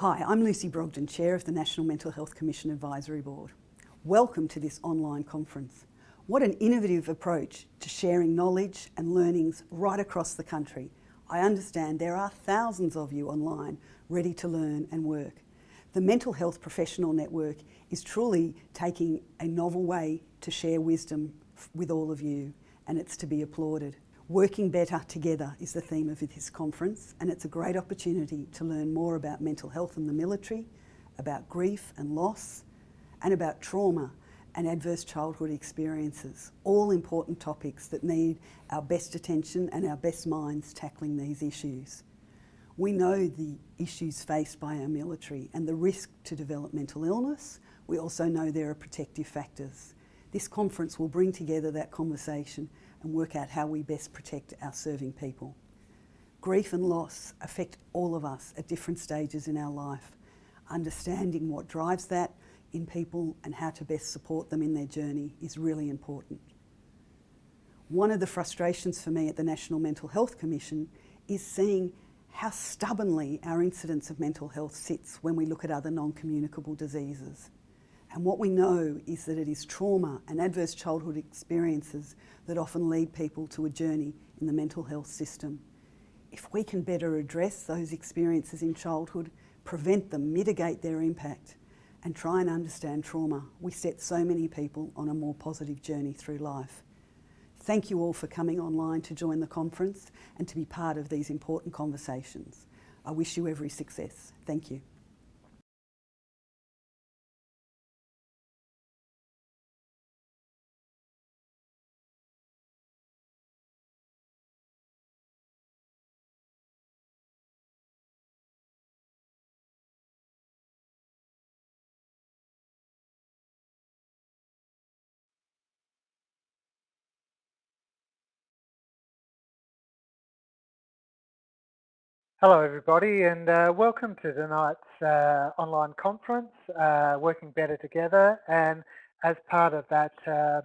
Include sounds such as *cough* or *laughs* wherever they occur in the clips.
Hi, I'm Lucy Brogden, Chair of the National Mental Health Commission Advisory Board. Welcome to this online conference. What an innovative approach to sharing knowledge and learnings right across the country. I understand there are thousands of you online ready to learn and work. The Mental Health Professional Network is truly taking a novel way to share wisdom with all of you and it's to be applauded. Working better together is the theme of this conference and it's a great opportunity to learn more about mental health in the military, about grief and loss, and about trauma and adverse childhood experiences, all important topics that need our best attention and our best minds tackling these issues. We know the issues faced by our military and the risk to develop mental illness. We also know there are protective factors. This conference will bring together that conversation and work out how we best protect our serving people. Grief and loss affect all of us at different stages in our life. Understanding what drives that in people and how to best support them in their journey is really important. One of the frustrations for me at the National Mental Health Commission is seeing how stubbornly our incidence of mental health sits when we look at other non-communicable diseases. And what we know is that it is trauma and adverse childhood experiences that often lead people to a journey in the mental health system. If we can better address those experiences in childhood, prevent them, mitigate their impact, and try and understand trauma, we set so many people on a more positive journey through life. Thank you all for coming online to join the conference and to be part of these important conversations. I wish you every success. Thank you. Hello everybody and uh, welcome to tonight's uh, online conference, uh, Working Better Together. And as part of that uh,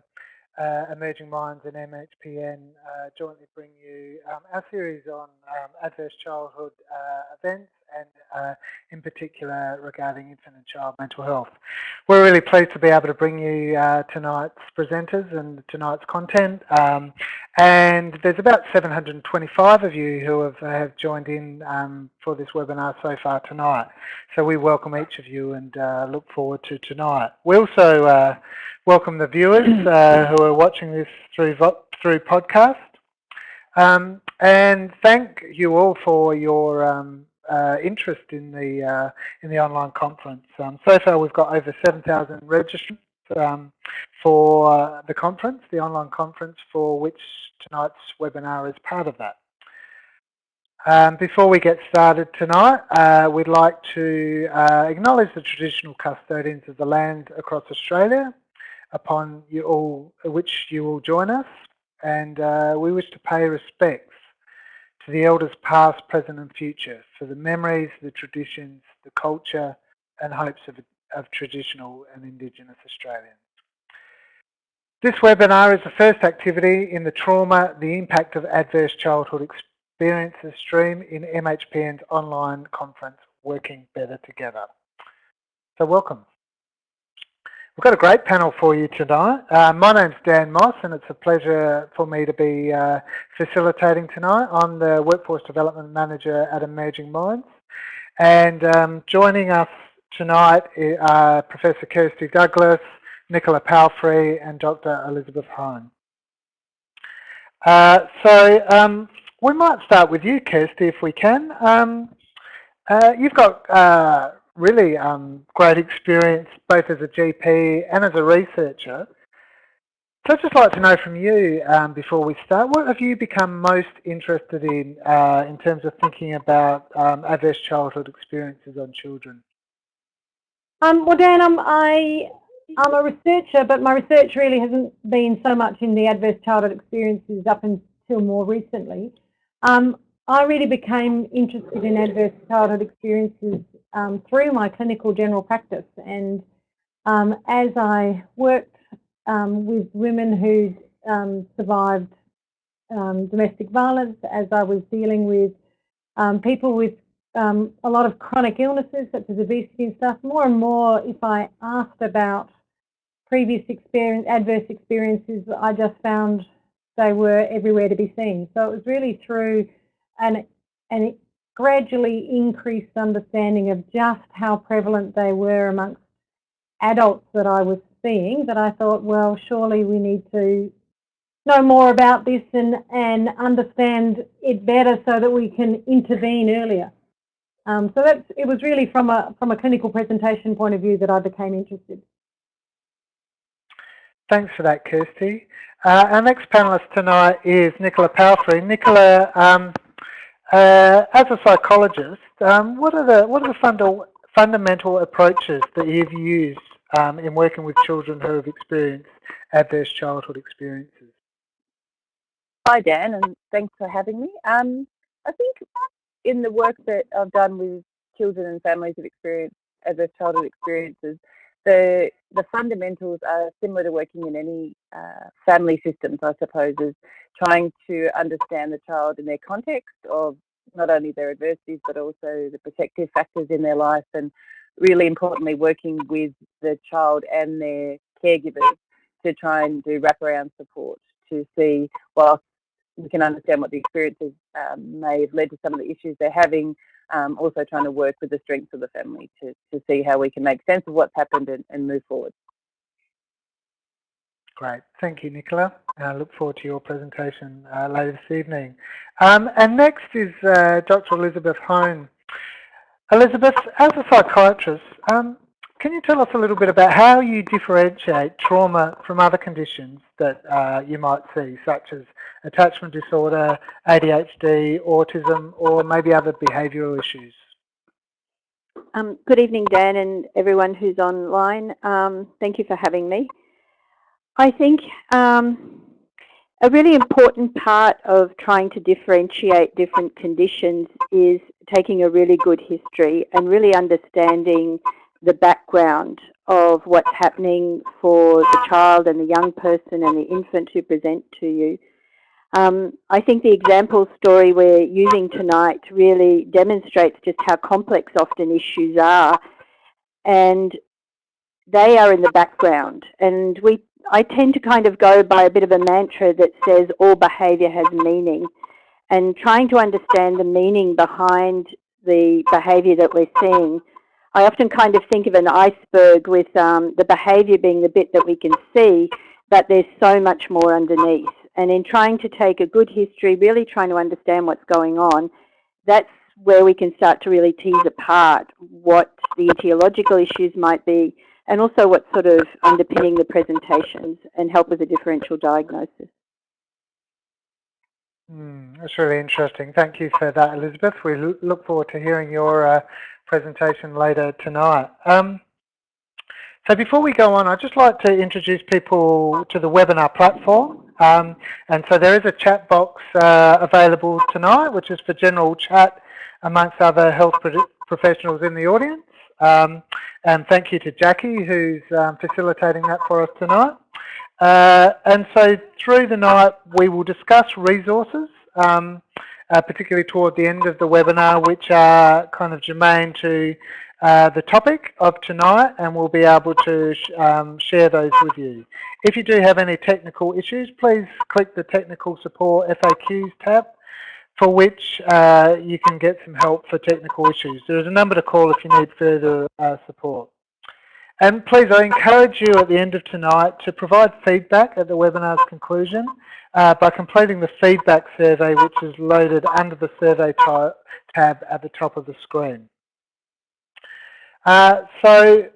uh, Emerging Minds and MHPN uh, jointly bring you um, our series on um, adverse childhood events and uh, in particular regarding infant and child mental health. We're really pleased to be able to bring you uh, tonight's presenters and tonight's content. Um, and there's about 725 of you who have, have joined in um, for this webinar so far tonight. So we welcome each of you and uh, look forward to tonight. We also uh, welcome the viewers uh, who are watching this through, through podcast. Um, and thank you all for your um, uh, interest in the uh, in the online conference. Um, so far, we've got over 7,000 registrants um, for uh, the conference, the online conference, for which tonight's webinar is part of that. Um, before we get started tonight, uh, we'd like to uh, acknowledge the traditional custodians of the land across Australia, upon you all, which you will join us, and uh, we wish to pay respects to the elders past, present and future, for the memories, the traditions, the culture and hopes of, of traditional and Indigenous Australians. This webinar is the first activity in the Trauma, the Impact of Adverse Childhood Experiences stream in MHPN's online conference, Working Better Together. So welcome. We've got a great panel for you tonight. Uh, my name's Dan Moss and it's a pleasure for me to be uh, facilitating tonight. I'm the Workforce Development Manager at Emerging Minds and um, joining us tonight are Professor Kirsty Douglas, Nicola Palfrey and Dr. Elizabeth Hone. Uh, so um, we might start with you Kirsty if we can. Um, uh, you've got uh, really um, great experience both as a GP and as a researcher. So I'd just like to know from you um, before we start, what have you become most interested in uh, in terms of thinking about um, adverse childhood experiences on children? Um, well, Dan, I'm, I, I'm a researcher, but my research really hasn't been so much in the adverse childhood experiences up until more recently. Um, I really became interested in adverse childhood experiences um, through my clinical general practice. And um, as I worked um, with women who um, survived um, domestic violence, as I was dealing with people with a lot of chronic illnesses such as obesity and stuff. More and more, if I asked about previous experience, adverse experiences, I just found they were everywhere to be seen. So it was really through an, an gradually increased understanding of just how prevalent they were amongst adults that I was seeing that I thought, well, surely we need to know more about this and, and understand it better so that we can intervene earlier. Um, so that's, it was really from a, from a clinical presentation point of view that I became interested. Thanks for that, Kirsty. Uh, our next panellist tonight is Nicola Palfrey. Nicola, um, uh, as a psychologist, um, what are the what are the funda fundamental approaches that you've used um, in working with children who have experienced adverse childhood experiences? Hi, Dan, and thanks for having me. Um, I think in the work that I've done with children and families who've experienced adverse childhood experiences, the the fundamentals are similar to working in any uh, family systems, I suppose, is trying to understand the child in their context of not only their adversities but also the protective factors in their life, and really importantly, working with the child and their caregivers to try and do wraparound support to see, whilst we can understand what the experiences um, may have led to some of the issues they're having. Um, also trying to work with the strengths of the family to, to see how we can make sense of what's happened and, and move forward. Great. Thank you, Nicola. I look forward to your presentation uh, later this evening. Um, and next is uh, Dr. Elizabeth Hone. Elizabeth, as a psychiatrist, um, can you tell us a little bit about how you differentiate trauma from other conditions that uh, you might see, such as attachment disorder, ADHD, autism, or maybe other behavioural issues? Um, good evening, Dan, and everyone who's online. Um, thank you for having me. I think um, a really important part of trying to differentiate different conditions is taking a really good history and really understanding the background of what's happening for the child and the young person and the infant who present to you. Um, I think the example story we're using tonight really demonstrates just how complex often issues are. And they are in the background. And we I tend to kind of go by a bit of a mantra that says all behaviour has meaning. And trying to understand the meaning behind the behaviour that we're seeing I often kind of think of an iceberg with um, the behaviour being the bit that we can see, but there's so much more underneath. And in trying to take a good history, really trying to understand what's going on, that's where we can start to really tease apart what the etiological issues might be and also what's sort of underpinning the presentations and help with a differential diagnosis. Mm, that's really interesting. Thank you for that, Elizabeth. We look forward to hearing your uh, presentation later tonight. Um, so before we go on, I'd just like to introduce people to the webinar platform. Um, and so there is a chat box uh, available tonight, which is for general chat amongst other health professionals in the audience. Um, and thank you to Jackie, who's um, facilitating that for us tonight. Uh, and so through the night, we will discuss resources um, uh, particularly toward the end of the webinar, which are kind of germane to uh, the topic of tonight, and we'll be able to sh um, share those with you. If you do have any technical issues, please click the Technical Support FAQs tab, for which uh, you can get some help for technical issues. There is a number to call if you need further uh, support. And please, I encourage you at the end of tonight to provide feedback at the webinar's conclusion uh, by completing the feedback survey which is loaded under the survey tab at the top of the screen. Uh, so,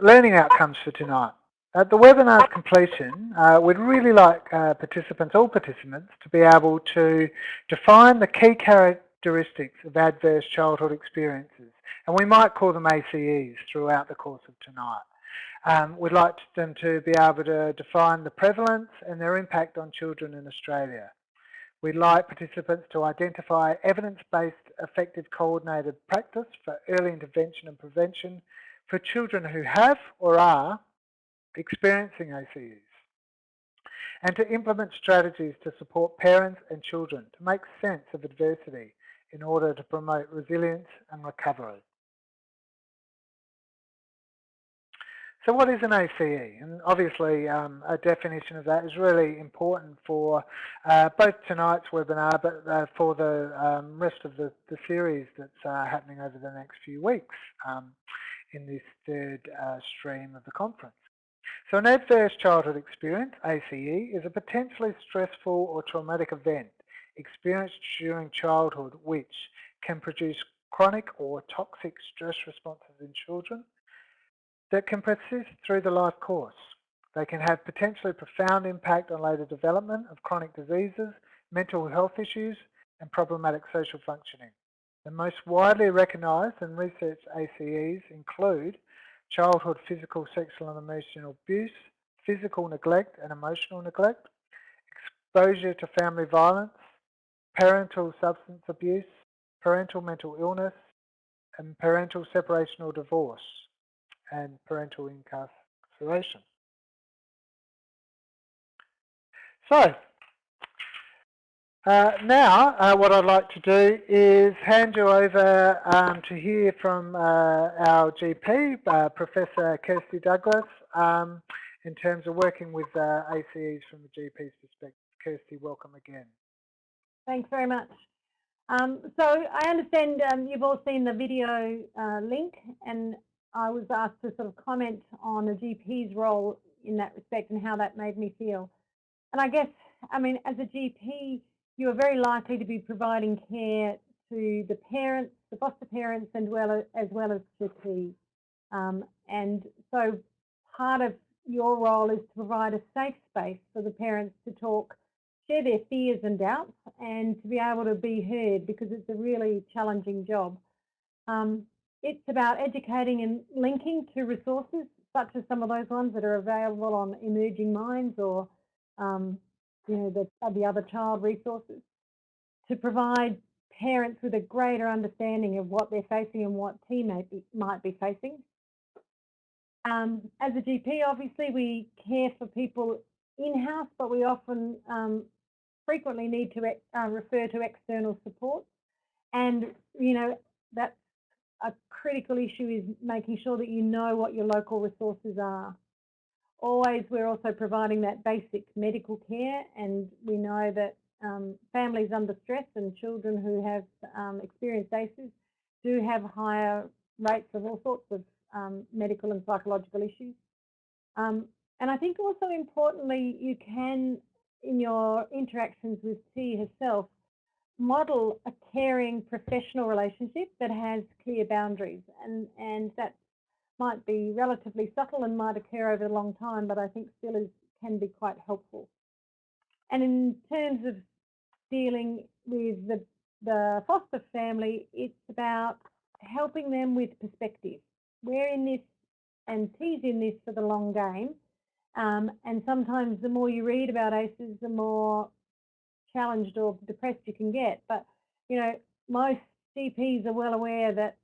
learning outcomes for tonight. At the webinar's completion, uh, we'd really like uh, participants, all participants, to be able to define the key characteristics of adverse childhood experiences, and we might call them ACEs throughout the course of tonight. Um, we'd like them to be able to define the prevalence and their impact on children in Australia. We'd like participants to identify evidence-based effective coordinated practice for early intervention and prevention for children who have or are experiencing ACEs and to implement strategies to support parents and children to make sense of adversity in order to promote resilience and recovery. So what is an ACE? And obviously um, a definition of that is really important for uh, both tonight's webinar but uh, for the um, rest of the, the series that's uh, happening over the next few weeks um, in this third uh, stream of the conference. So an adverse childhood experience, ACE, is a potentially stressful or traumatic event experienced during childhood which can produce chronic or toxic stress responses in children that can persist through the life course. They can have potentially profound impact on later development of chronic diseases, mental health issues and problematic social functioning. The most widely recognised and researched ACEs include childhood physical, sexual and emotional abuse, physical neglect and emotional neglect, exposure to family violence, parental substance abuse, parental mental illness, and parental separation or divorce and parental incarceration. So, uh, now uh, what I'd like to do is hand you over um, to hear from uh, our GP, uh, Professor Kirsty Douglas, um, in terms of working with uh, ACEs from the GP's perspective. Kirsty, welcome again. Thanks very much. Um, so I understand um, you've all seen the video uh, link and I was asked to sort of comment on a GP's role in that respect and how that made me feel. And I guess, I mean, as a GP, you are very likely to be providing care to the parents, the foster parents, and well as well as GP. Um, and so part of your role is to provide a safe space for the parents to talk, share their fears and doubts, and to be able to be heard because it's a really challenging job. Um, it's about educating and linking to resources, such as some of those ones that are available on Emerging Minds or, um, you know, the, the other child resources, to provide parents with a greater understanding of what they're facing and what T may be, might be facing. Um, as a GP, obviously, we care for people in-house, but we often um, frequently need to uh, refer to external support. And, you know, that's a critical issue is making sure that you know what your local resources are. Always, we're also providing that basic medical care, and we know that um, families under stress and children who have um, experienced ACEs do have higher rates of all sorts of um, medical and psychological issues. Um, and I think also importantly, you can, in your interactions with T herself, model a caring professional relationship that has clear boundaries and, and that might be relatively subtle and might occur over a long time, but I think still is, can be quite helpful. And in terms of dealing with the, the foster family, it's about helping them with perspective. We're in this and T's in this for the long game. Um, and sometimes the more you read about ACEs, the more challenged or depressed you can get. But, you know, most GPs are well aware that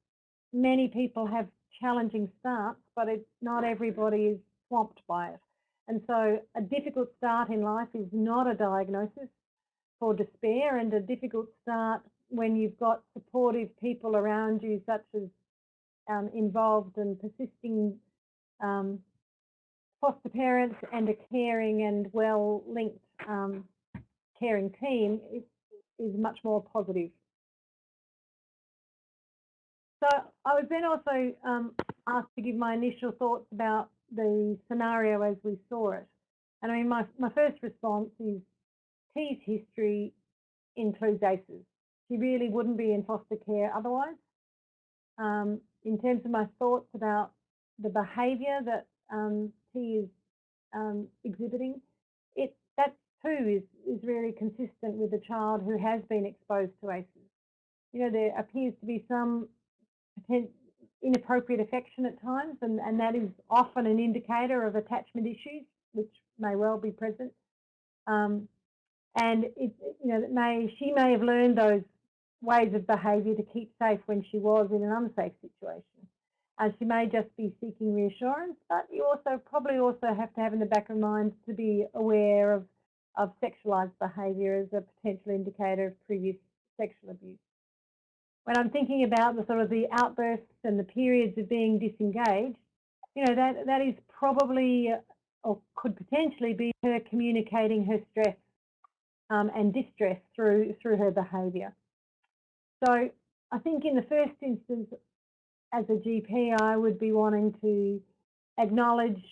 many people have challenging starts, but it, not everybody is swamped by it. And so a difficult start in life is not a diagnosis for despair and a difficult start when you've got supportive people around you, such as um, involved and persisting um, foster parents and a caring and well linked um, caring team is, is much more positive. So I was then also um, asked to give my initial thoughts about the scenario as we saw it. And I mean, my, my first response is T's history includes ACEs. She really wouldn't be in foster care otherwise. Um, in terms of my thoughts about the behaviour that um, T is um, exhibiting, it that too is, is really consistent with a child who has been exposed to ACEs. You know, there appears to be some inappropriate affection at times, and, and that is often an indicator of attachment issues, which may well be present. Um, and it, you know, may she may have learned those ways of behaviour to keep safe when she was in an unsafe situation. And she may just be seeking reassurance, but you also probably also have to have in the back of mind to be aware of of sexualised behaviour as a potential indicator of previous sexual abuse. when I'm thinking about the sort of the outbursts and the periods of being disengaged, you know, that, that is probably or could potentially be her communicating her stress um, and distress through through her behaviour. So I think in the first instance, as a GP, I would be wanting to acknowledge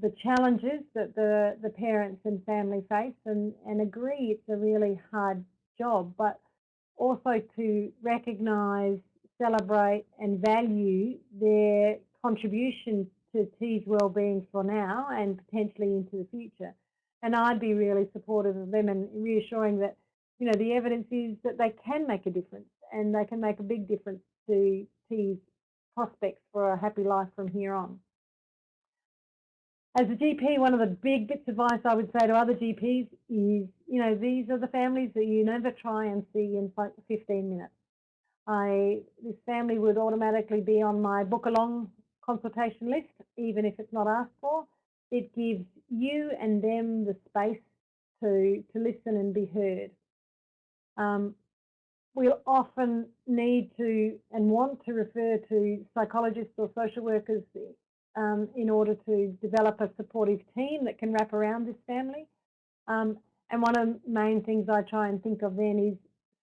the challenges that the, the parents and family face and, and agree it's a really hard job, but also to recognise, celebrate and value their contribution to T's well-being for now and potentially into the future. And I'd be really supportive of them and reassuring that, you know, the evidence is that they can make a difference and they can make a big difference to T's prospects for a happy life from here on. As a GP, one of the big bits of advice I would say to other GPs is, you know, these are the families that you never try and see in 15 minutes. I, this family would automatically be on my book along consultation list, even if it's not asked for. It gives you and them the space to, to listen and be heard. Um, we'll often need to and want to refer to psychologists or social workers um, in order to develop a supportive team that can wrap around this family. Um, and one of the main things I try and think of then is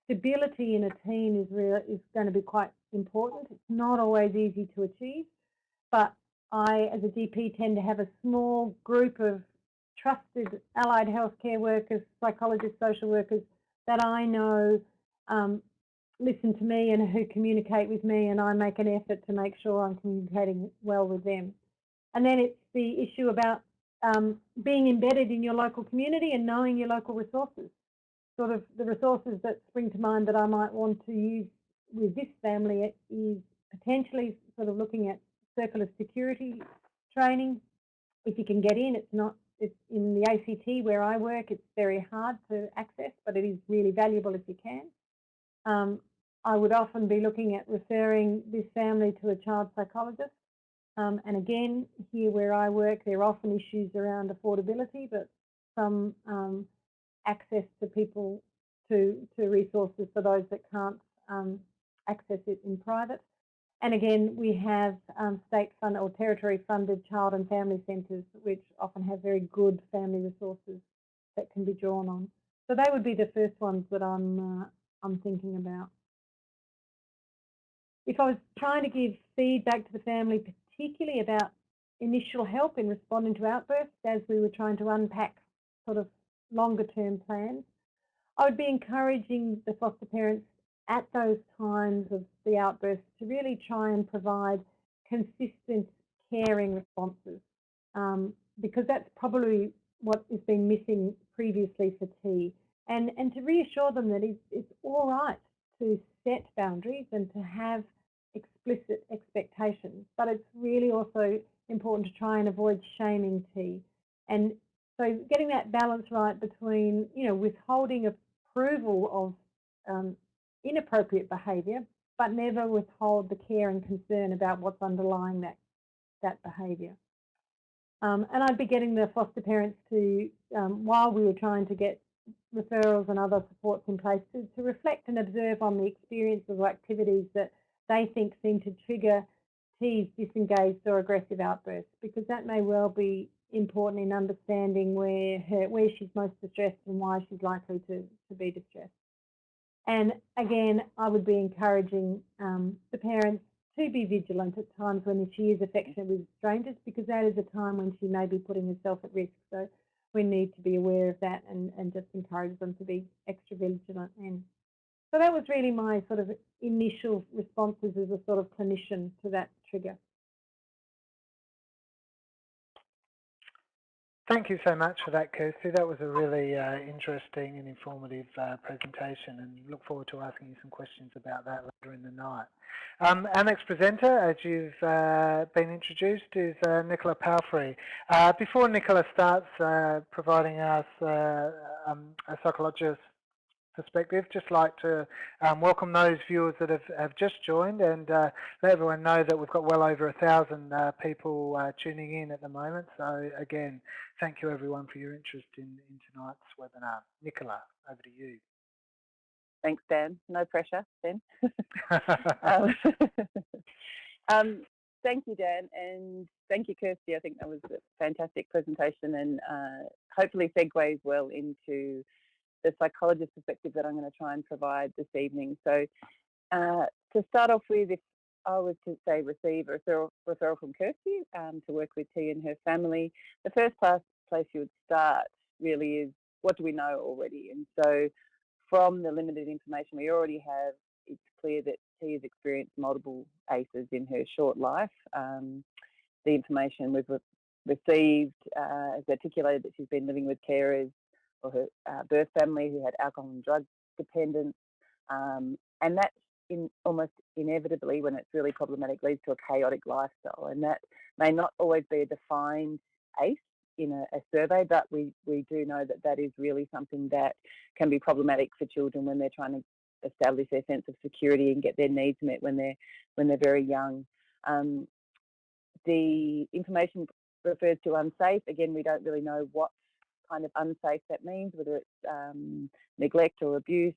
stability in a team is, real, is going to be quite important. It's not always easy to achieve, but I, as a GP, tend to have a small group of trusted allied healthcare workers, psychologists, social workers that I know um, listen to me and who communicate with me and I make an effort to make sure I'm communicating well with them. And then it's the issue about um, being embedded in your local community and knowing your local resources. Sort of the resources that spring to mind that I might want to use with this family is potentially sort of looking at circle of security training. If you can get in, it's not it's in the ACT where I work, it's very hard to access, but it is really valuable if you can. Um, I would often be looking at referring this family to a child psychologist. Um, and again, here where I work, there are often issues around affordability, but some um, access to people to, to resources for those that can't um, access it in private. And again, we have um, state funded or territory funded child and family centres, which often have very good family resources that can be drawn on. So they would be the first ones that I'm, uh, I'm thinking about. If I was trying to give feedback to the family, particularly about initial help in responding to outbursts as we were trying to unpack sort of longer term plans, I would be encouraging the foster parents at those times of the outburst to really try and provide consistent caring responses um, because that's probably what has been missing previously for T and, and to reassure them that it's, it's all right to set boundaries and to have explicit expectations, but it's really also important to try and avoid shaming T. And so getting that balance right between, you know, withholding approval of um, inappropriate behaviour, but never withhold the care and concern about what's underlying that, that behaviour. Um, and I'd be getting the foster parents to, um, while we were trying to get referrals and other supports in place, to, to reflect and observe on the experiences or activities that they think seem to trigger T's disengaged or aggressive outbursts, because that may well be important in understanding where her, where she's most distressed and why she's likely to, to be distressed. And again, I would be encouraging um, the parents to be vigilant at times when she is affectionate with strangers because that is a time when she may be putting herself at risk. So we need to be aware of that and, and just encourage them to be extra vigilant. And so that was really my sort of initial responses as a sort of clinician to that trigger. Thank you so much for that, Kirsty. That was a really uh, interesting and informative uh, presentation and look forward to asking you some questions about that later in the night. Um, our next presenter, as you've uh, been introduced, is uh, Nicola Palfrey. Uh, before Nicola starts uh, providing us um, a psychologist perspective, just like to um, welcome those viewers that have, have just joined and uh, let everyone know that we've got well over a thousand uh, people uh, tuning in at the moment. So again, thank you everyone for your interest in, in tonight's webinar. Nicola, over to you. Thanks, Dan. No pressure, then. *laughs* um, *laughs* um, thank you, Dan, and thank you, Kirsty. I think that was a fantastic presentation and uh, hopefully segues well into the psychologist perspective that I'm going to try and provide this evening. So uh, to start off with, if I was to say receive a referral, referral from Kirsty um, to work with T and her family, the first place, place you would start really is what do we know already? And so from the limited information we already have, it's clear that T has experienced multiple ACEs in her short life. Um, the information we've re received uh, has articulated that she's been living with carers or her uh, birth family who had alcohol and drug dependence. Um, and that in almost inevitably, when it's really problematic, leads to a chaotic lifestyle. And that may not always be a defined ACE in a, a, survey, but we, we do know that that is really something that can be problematic for children when they're trying to establish their sense of security and get their needs met when they're when they're very young. Um, the information refers to unsafe. Again, we don't really know what kind of unsafe that means, whether it's um, neglect or abuse.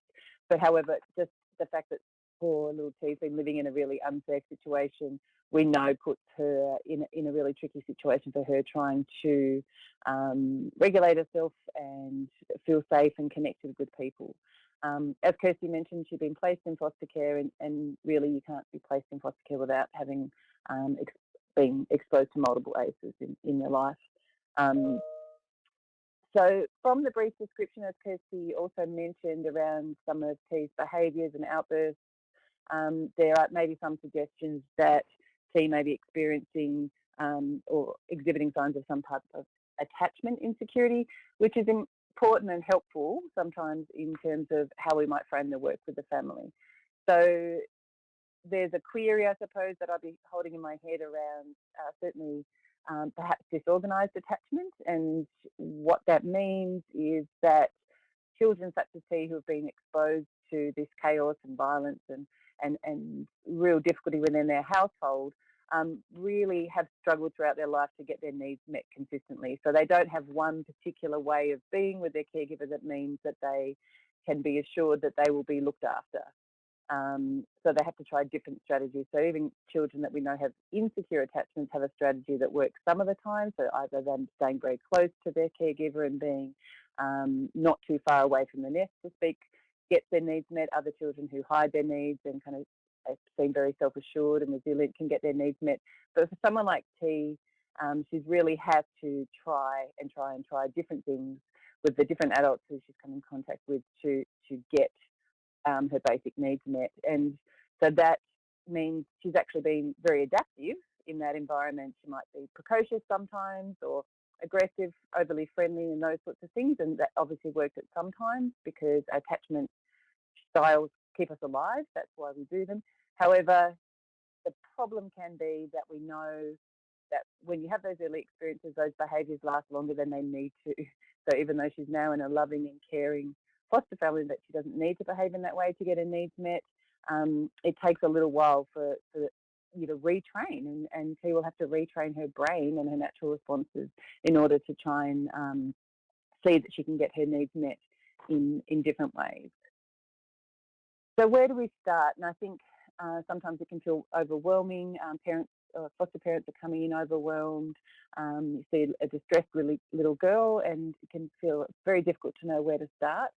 But however, just the fact that poor little T's been living in a really unsafe situation, we know puts her in, in a really tricky situation for her trying to um, regulate herself and feel safe and connected with people. Um, as Kirsty mentioned, she's been placed in foster care and, and, really you can't be placed in foster care without having um, ex been exposed to multiple ACEs in, in your life. Um, so from the brief description, as Kirsty also mentioned around some of T's behaviours and outbursts, um, there are maybe some suggestions that T may be experiencing um, or exhibiting signs of some type of attachment insecurity, which is important and helpful sometimes in terms of how we might frame the work with the family. So there's a query, I suppose, that I'll be holding in my head around uh, certainly um, perhaps disorganised attachment. And what that means is that children such as he who have been exposed to this chaos and violence and, and, and real difficulty within their household um, really have struggled throughout their life to get their needs met consistently. So they don't have one particular way of being with their caregiver that means that they can be assured that they will be looked after. Um, so they have to try different strategies. So even children that we know have insecure attachments have a strategy that works some of the time. So either them staying very close to their caregiver and being um, not too far away from the nest to speak, get their needs met. Other children who hide their needs and kind of seem very self-assured and resilient can get their needs met. But for someone like T, um, she's really had to try and try and try different things with the different adults who she's come in contact with to to get um, her basic needs met. And so that means she's actually been very adaptive in that environment. She might be precocious sometimes or aggressive, overly friendly and those sorts of things. And that obviously worked at some times because attachment styles keep us alive. That's why we do them. However, the problem can be that we know that when you have those early experiences, those behaviours last longer than they need to. *laughs* So even though she's now in a loving and caring foster family that she doesn't need to behave in that way to get her needs met. Um, it takes a little while for, for you to retrain and, and she will have to retrain her brain and her natural responses in order to try and um, see that she can get her needs met in, in different ways. So where do we start? And I think uh, sometimes it can feel overwhelming. Um, parents, uh, foster parents are coming in overwhelmed. Um, you see a distressed really, little girl and it can feel very difficult to know where to start.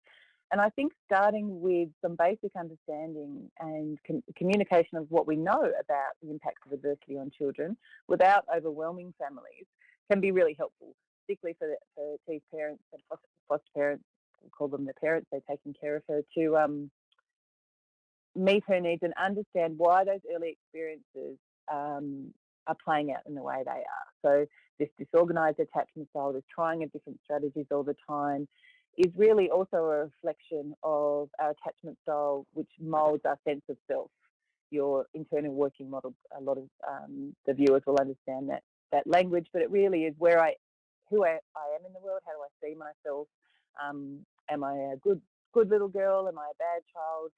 And I think starting with some basic understanding and com communication of what we know about the impacts of adversity on children without overwhelming families can be really helpful, particularly for, for T's parents and foster, foster parents, we call them the parents, they're taking care of her, to um, meet her needs and understand why those early experiences um, are playing out in the way they are. So this disorganised attachment style, this trying of different strategies all the time, is really also a reflection of our attachment style, which molds our sense of self. Your internal working model, a lot of um, the viewers will understand that that language, but it really is where I, who I, I am in the world. How do I see myself? Um, am I a good, good little girl? Am I a bad child?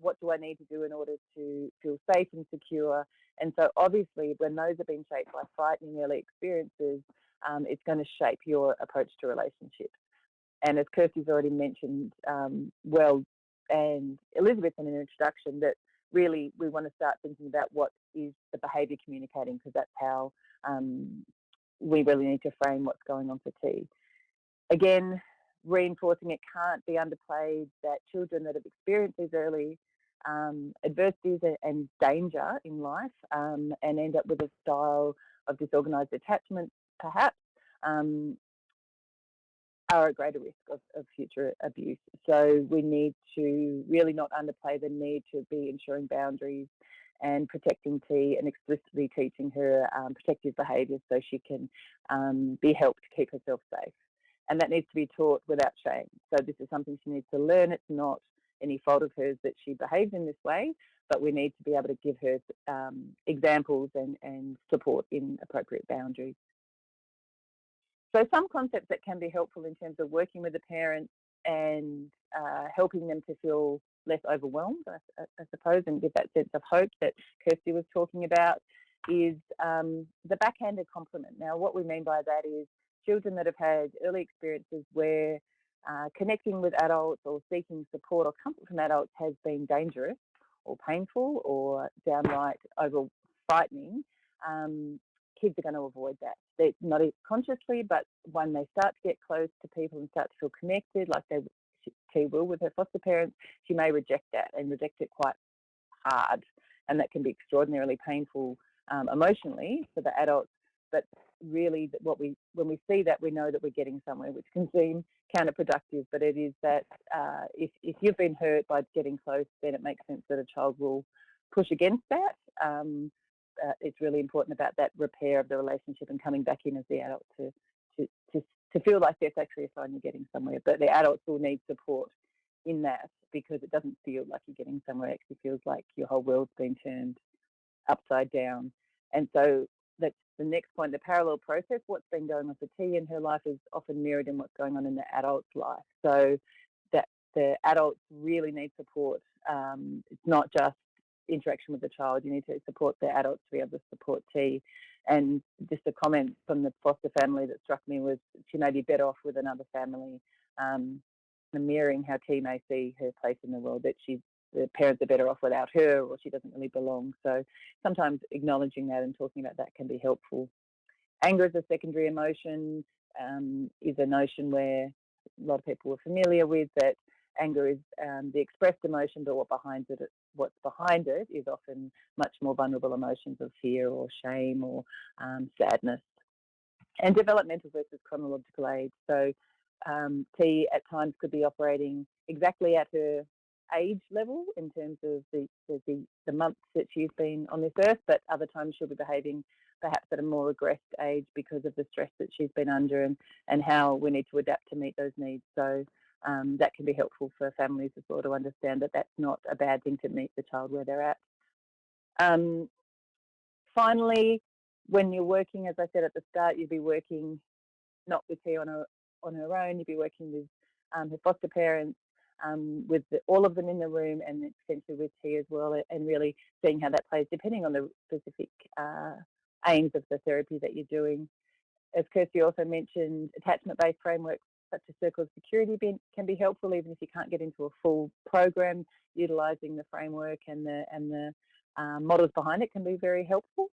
What do I need to do in order to feel safe and secure? And so, obviously, when those have been shaped by frightening early experiences, um, it's going to shape your approach to relationships. And as Kirsty's already mentioned, um, well, and Elizabeth in an introduction that really we want to start thinking about what is the behaviour communicating because that's how um, we really need to frame what's going on for T. Again, reinforcing it can't be underplayed that children that have experienced these early um, adversities and danger in life um, and end up with a style of disorganised attachment perhaps um, are at greater risk of, of, future abuse. So we need to really not underplay the need to be ensuring boundaries and protecting T and explicitly teaching her um, protective behaviours so she can um, be helped to keep herself safe. And that needs to be taught without shame. So this is something she needs to learn. It's not any fault of hers that she behaves in this way, but we need to be able to give her um, examples and, and support in appropriate boundaries. So some concepts that can be helpful in terms of working with the parents and uh, helping them to feel less overwhelmed, I, I, suppose, and give that sense of hope that Kirsty was talking about is um, the backhanded compliment. Now, what we mean by that is children that have had early experiences where uh, connecting with adults or seeking support or comfort from adults has been dangerous or painful or downright over frightening, um, kids are going to avoid that. They're not consciously, but when they start to get close to people and start to feel connected, like they she will with her foster parents, she may reject that and reject it quite hard, and that can be extraordinarily painful um, emotionally for the adults. But really, what we when we see that, we know that we're getting somewhere, which can seem counterproductive. But it is that uh, if if you've been hurt by getting close, then it makes sense that a child will push against that. Um, uh, it's really important about that repair of the relationship and coming back in as the adult to to to, to feel like that's actually a sign you're getting somewhere. But the adults will need support in that because it doesn't feel like you're getting somewhere. It actually feels like your whole world's been turned upside down. And so that's the next point, the parallel process. What's been going on for T in her life is often mirrored in what's going on in the adult's life. So that the adults really need support. Um, it's not just interaction with the child. You need to support the adults to be able to support T. And just a comment from the foster family that struck me was she may be better off with another family, um, mirroring how T may see her place in the world, that she's the parents are better off without her or she doesn't really belong. So sometimes acknowledging that and talking about that can be helpful. Anger as a secondary emotion um, is a notion where a lot of people are familiar with that anger is um, the expressed emotion, but what behind it, what's behind it is often much more vulnerable emotions of fear or shame or um, sadness. And developmental versus chronological age. So um, T at times could be operating exactly at her age level in terms of the, the, the, months that she's been on this earth, but other times she'll be behaving perhaps at a more regressed age because of the stress that she's been under and, and how we need to adapt to meet those needs. So um, that can be helpful for families as well to understand that that's not a bad thing to meet the child where they're at. Um, finally, when you're working, as I said at the start, you'll be working not with her on her, on her own, you'll be working with um, her foster parents, um, with the, all of them in the room and potentially with T as well, and really seeing how that plays depending on the specific uh, aims of the therapy that you're doing. As Kirsty also mentioned, attachment-based frameworks such as Circle of Security can be helpful even if you can't get into a full program. Utilising the framework and the and the um, models behind it can be very helpful.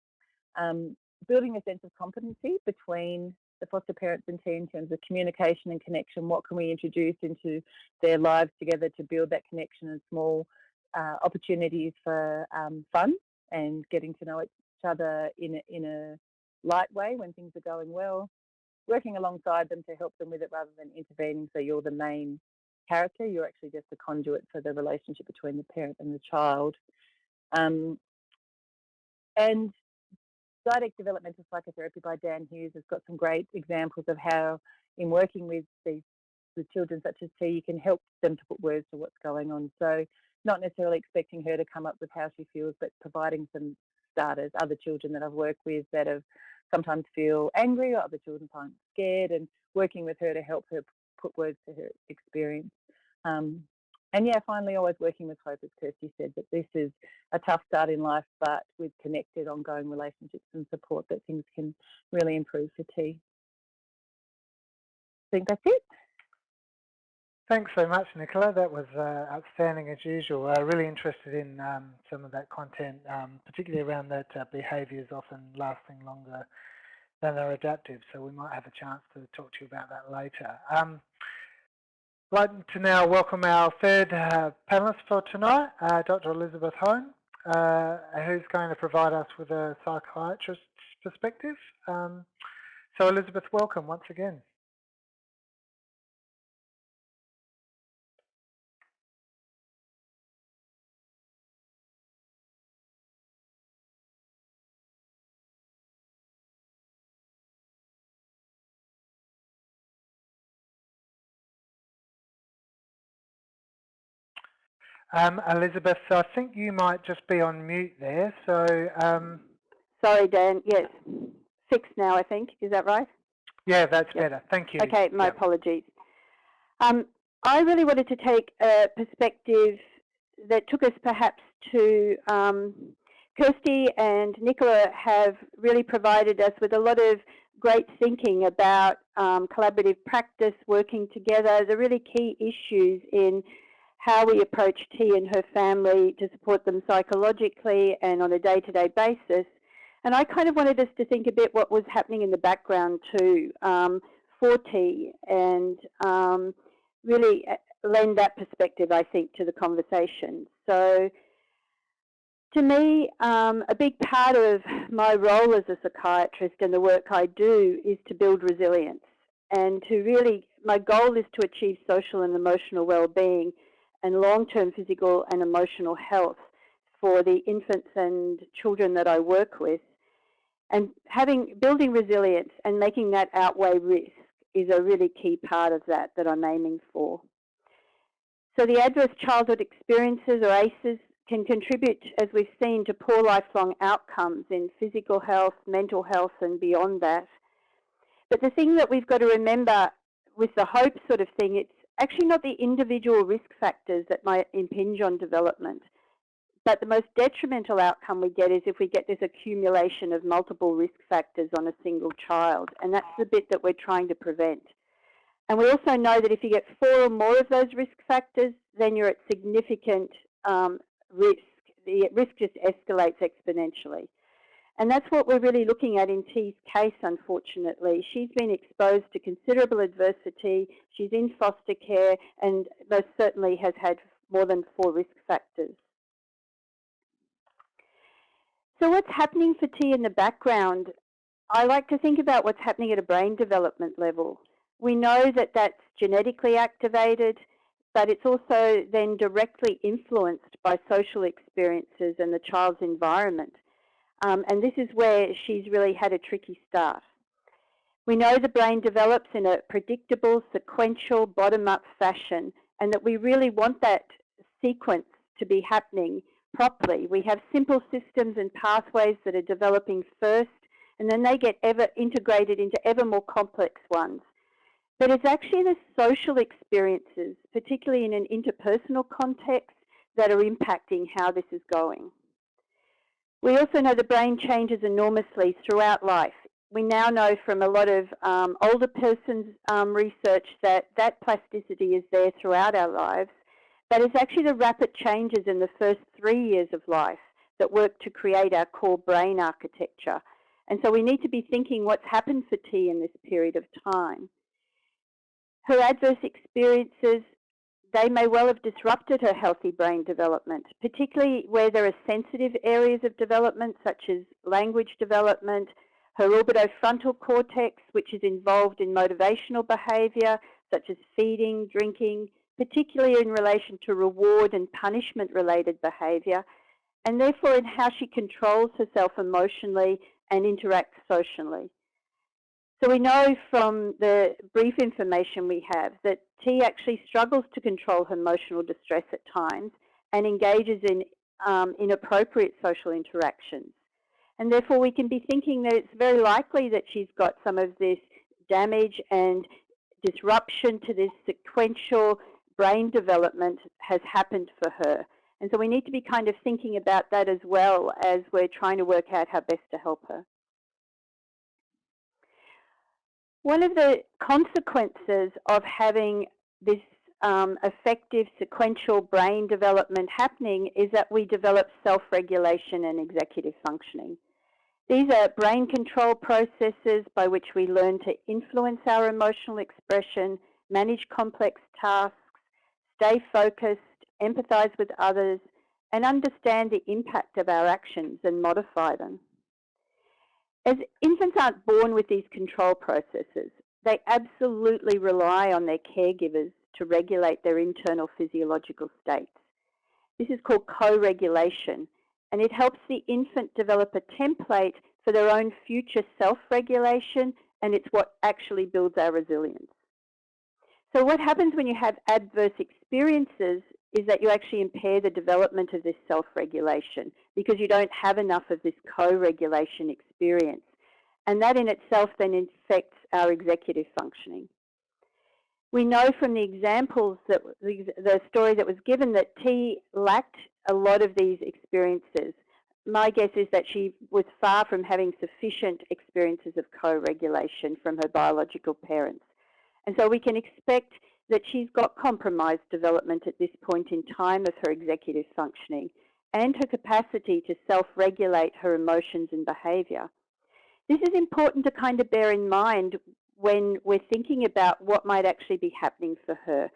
Um, building a sense of competency between the foster parents and T in terms of communication and connection. What can we introduce into their lives together to build that connection and small uh, opportunities for um, fun and getting to know each other in a, in a light way when things are going well. Working alongside them to help them with it rather than intervening so you're the main character, you're actually just a conduit for the relationship between the parent and the child. Um, and Dyadic Developmental Psychotherapy by Dan Hughes has got some great examples of how in working with these children such as T, you can help them to put words to what's going on. So not necessarily expecting her to come up with how she feels, but providing some starters. Other children that I've worked with that have sometimes feel angry or other children find scared and working with her to help her put words to her experience. Um, and yeah, finally, always working with hope, as Kirsty said, that this is a tough start in life, but with connected, ongoing relationships and support, that things can really improve for T. I think that's it. Thanks so much, Nicola. That was uh, outstanding as usual. Uh, really interested in um, some of that content, um, particularly around that uh, behaviours often lasting longer than they're adaptive. So we might have a chance to talk to you about that later. Um, I'd like to now welcome our third uh, panellist for tonight, uh, Dr. Elizabeth Hone, uh, who's going to provide us with a psychiatrist's perspective. Um, so Elizabeth, welcome once again. Um, Elizabeth, I think you might just be on mute there. So, um, sorry, Dan. Yes, fixed now. I think is that right? Yeah, that's yep. better. Thank you. Okay, my yep. apologies. Um, I really wanted to take a perspective that took us perhaps to um, Kirsty and Nicola have really provided us with a lot of great thinking about um, collaborative practice, working together, the really key issues in how we approach T and her family to support them psychologically and on a day-to-day -day basis. And I kind of wanted us to think a bit what was happening in the background too um, for T and um, really uh, lend that perspective, I think, to the conversation. So to me, um, a big part of my role as a psychiatrist and the work I do is to build resilience and to really, my goal is to achieve social and emotional well-being and long-term physical and emotional health for the infants and children that I work with. And having building resilience and making that outweigh risk is a really key part of that that I'm aiming for. So the adverse childhood experiences or ACEs can contribute, as we've seen, to poor lifelong outcomes in physical health, mental health and beyond that. But the thing that we've got to remember with the hope sort of thing, it's actually not the individual risk factors that might impinge on development, but the most detrimental outcome we get is if we get this accumulation of multiple risk factors on a single child, and that's the bit that we're trying to prevent. And we also know that if you get four or more of those risk factors, then you're at significant um, risk. The risk just escalates exponentially. And that's what we're really looking at in T's case, unfortunately. She's been exposed to considerable adversity. She's in foster care and most certainly has had more than four risk factors. So what's happening for T in the background? I like to think about what's happening at a brain development level. We know that that's genetically activated, but it's also then directly influenced by social experiences and the child's environment. Um, and this is where she's really had a tricky start. We know the brain develops in a predictable, sequential, bottom-up fashion, and that we really want that sequence to be happening properly. We have simple systems and pathways that are developing first, and then they get ever integrated into ever more complex ones. But it's actually the social experiences, particularly in an interpersonal context, that are impacting how this is going. We also know the brain changes enormously throughout life. We now know from a lot of um, older persons um, research that that plasticity is there throughout our lives, but it's actually the rapid changes in the first three years of life that work to create our core brain architecture. And so we need to be thinking what's happened for T in this period of time. Her adverse experiences they may well have disrupted her healthy brain development, particularly where there are sensitive areas of development such as language development, her orbitofrontal cortex, which is involved in motivational behaviour such as feeding, drinking, particularly in relation to reward and punishment related behaviour, and therefore in how she controls herself emotionally and interacts socially. So we know from the brief information we have that T actually struggles to control her emotional distress at times and engages in um, inappropriate social interactions. And therefore we can be thinking that it's very likely that she's got some of this damage and disruption to this sequential brain development has happened for her. And so we need to be kind of thinking about that as well as we're trying to work out how best to help her. One of the consequences of having this um, effective sequential brain development happening is that we develop self-regulation and executive functioning. These are brain control processes by which we learn to influence our emotional expression, manage complex tasks, stay focused, empathize with others, and understand the impact of our actions and modify them. As infants aren't born with these control processes, they absolutely rely on their caregivers to regulate their internal physiological states. This is called co-regulation, and it helps the infant develop a template for their own future self-regulation, and it's what actually builds our resilience. So what happens when you have adverse experiences is that you actually impair the development of this self-regulation because you don't have enough of this co-regulation experience. And that in itself then affects our executive functioning. We know from the examples that the, the story that was given that T lacked a lot of these experiences. My guess is that she was far from having sufficient experiences of co-regulation from her biological parents. And so we can expect that she's got compromised development at this point in time of her executive functioning and her capacity to self-regulate her emotions and behaviour. This is important to kind of bear in mind when we're thinking about what might actually be happening for her,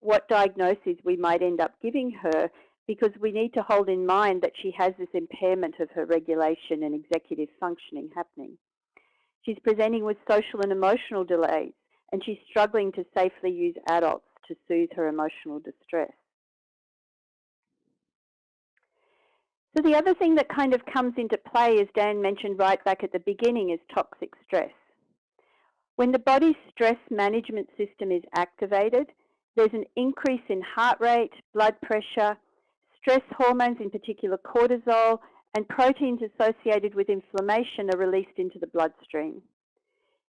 what diagnosis we might end up giving her, because we need to hold in mind that she has this impairment of her regulation and executive functioning happening. She's presenting with social and emotional delays, and she's struggling to safely use adults to soothe her emotional distress. So the other thing that kind of comes into play, as Dan mentioned right back at the beginning, is toxic stress. When the body's stress management system is activated, there's an increase in heart rate, blood pressure, stress hormones, in particular cortisol, and proteins associated with inflammation are released into the bloodstream.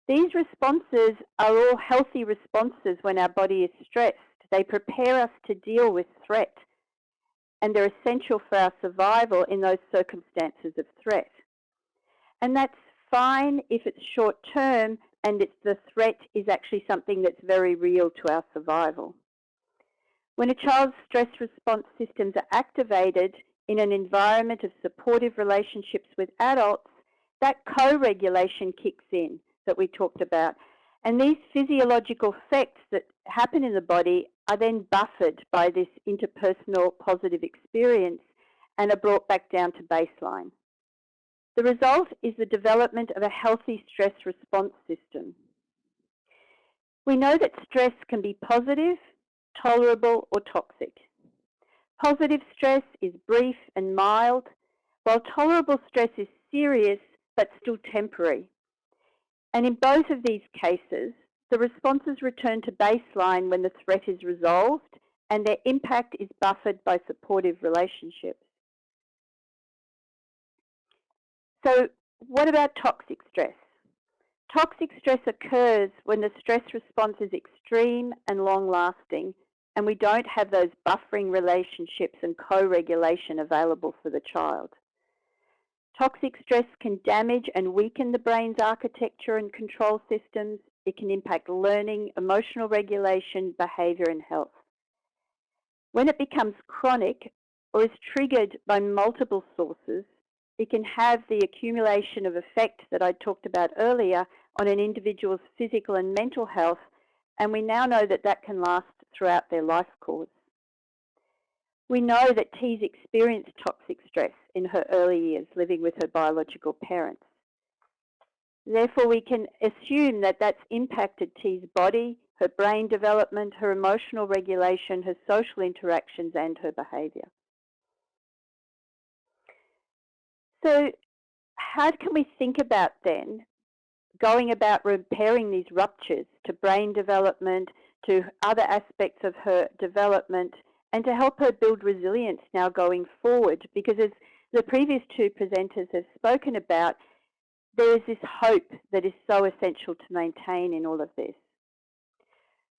These responses are all healthy responses when our body is stressed. They prepare us to deal with threat, and they're essential for our survival in those circumstances of threat. And that's fine if it's short term and it's the threat is actually something that's very real to our survival. When a child's stress response systems are activated in an environment of supportive relationships with adults, that co-regulation kicks in that we talked about. And these physiological effects that happen in the body are then buffered by this interpersonal positive experience and are brought back down to baseline. The result is the development of a healthy stress response system. We know that stress can be positive, tolerable or toxic. Positive stress is brief and mild, while tolerable stress is serious but still temporary. And in both of these cases, the responses return to baseline when the threat is resolved and their impact is buffered by supportive relationships. So what about toxic stress? Toxic stress occurs when the stress response is extreme and long-lasting and we don't have those buffering relationships and co-regulation available for the child. Toxic stress can damage and weaken the brain's architecture and control systems. It can impact learning, emotional regulation, behaviour and health. When it becomes chronic or is triggered by multiple sources, it can have the accumulation of effect that I talked about earlier on an individual's physical and mental health, and we now know that that can last throughout their life course. We know that T's experienced toxic stress in her early years living with her biological parents. Therefore, we can assume that that's impacted T's body, her brain development, her emotional regulation, her social interactions, and her behaviour. So how can we think about then going about repairing these ruptures to brain development, to other aspects of her development, and to help her build resilience now going forward? Because as the previous two presenters have spoken about, there is this hope that is so essential to maintain in all of this.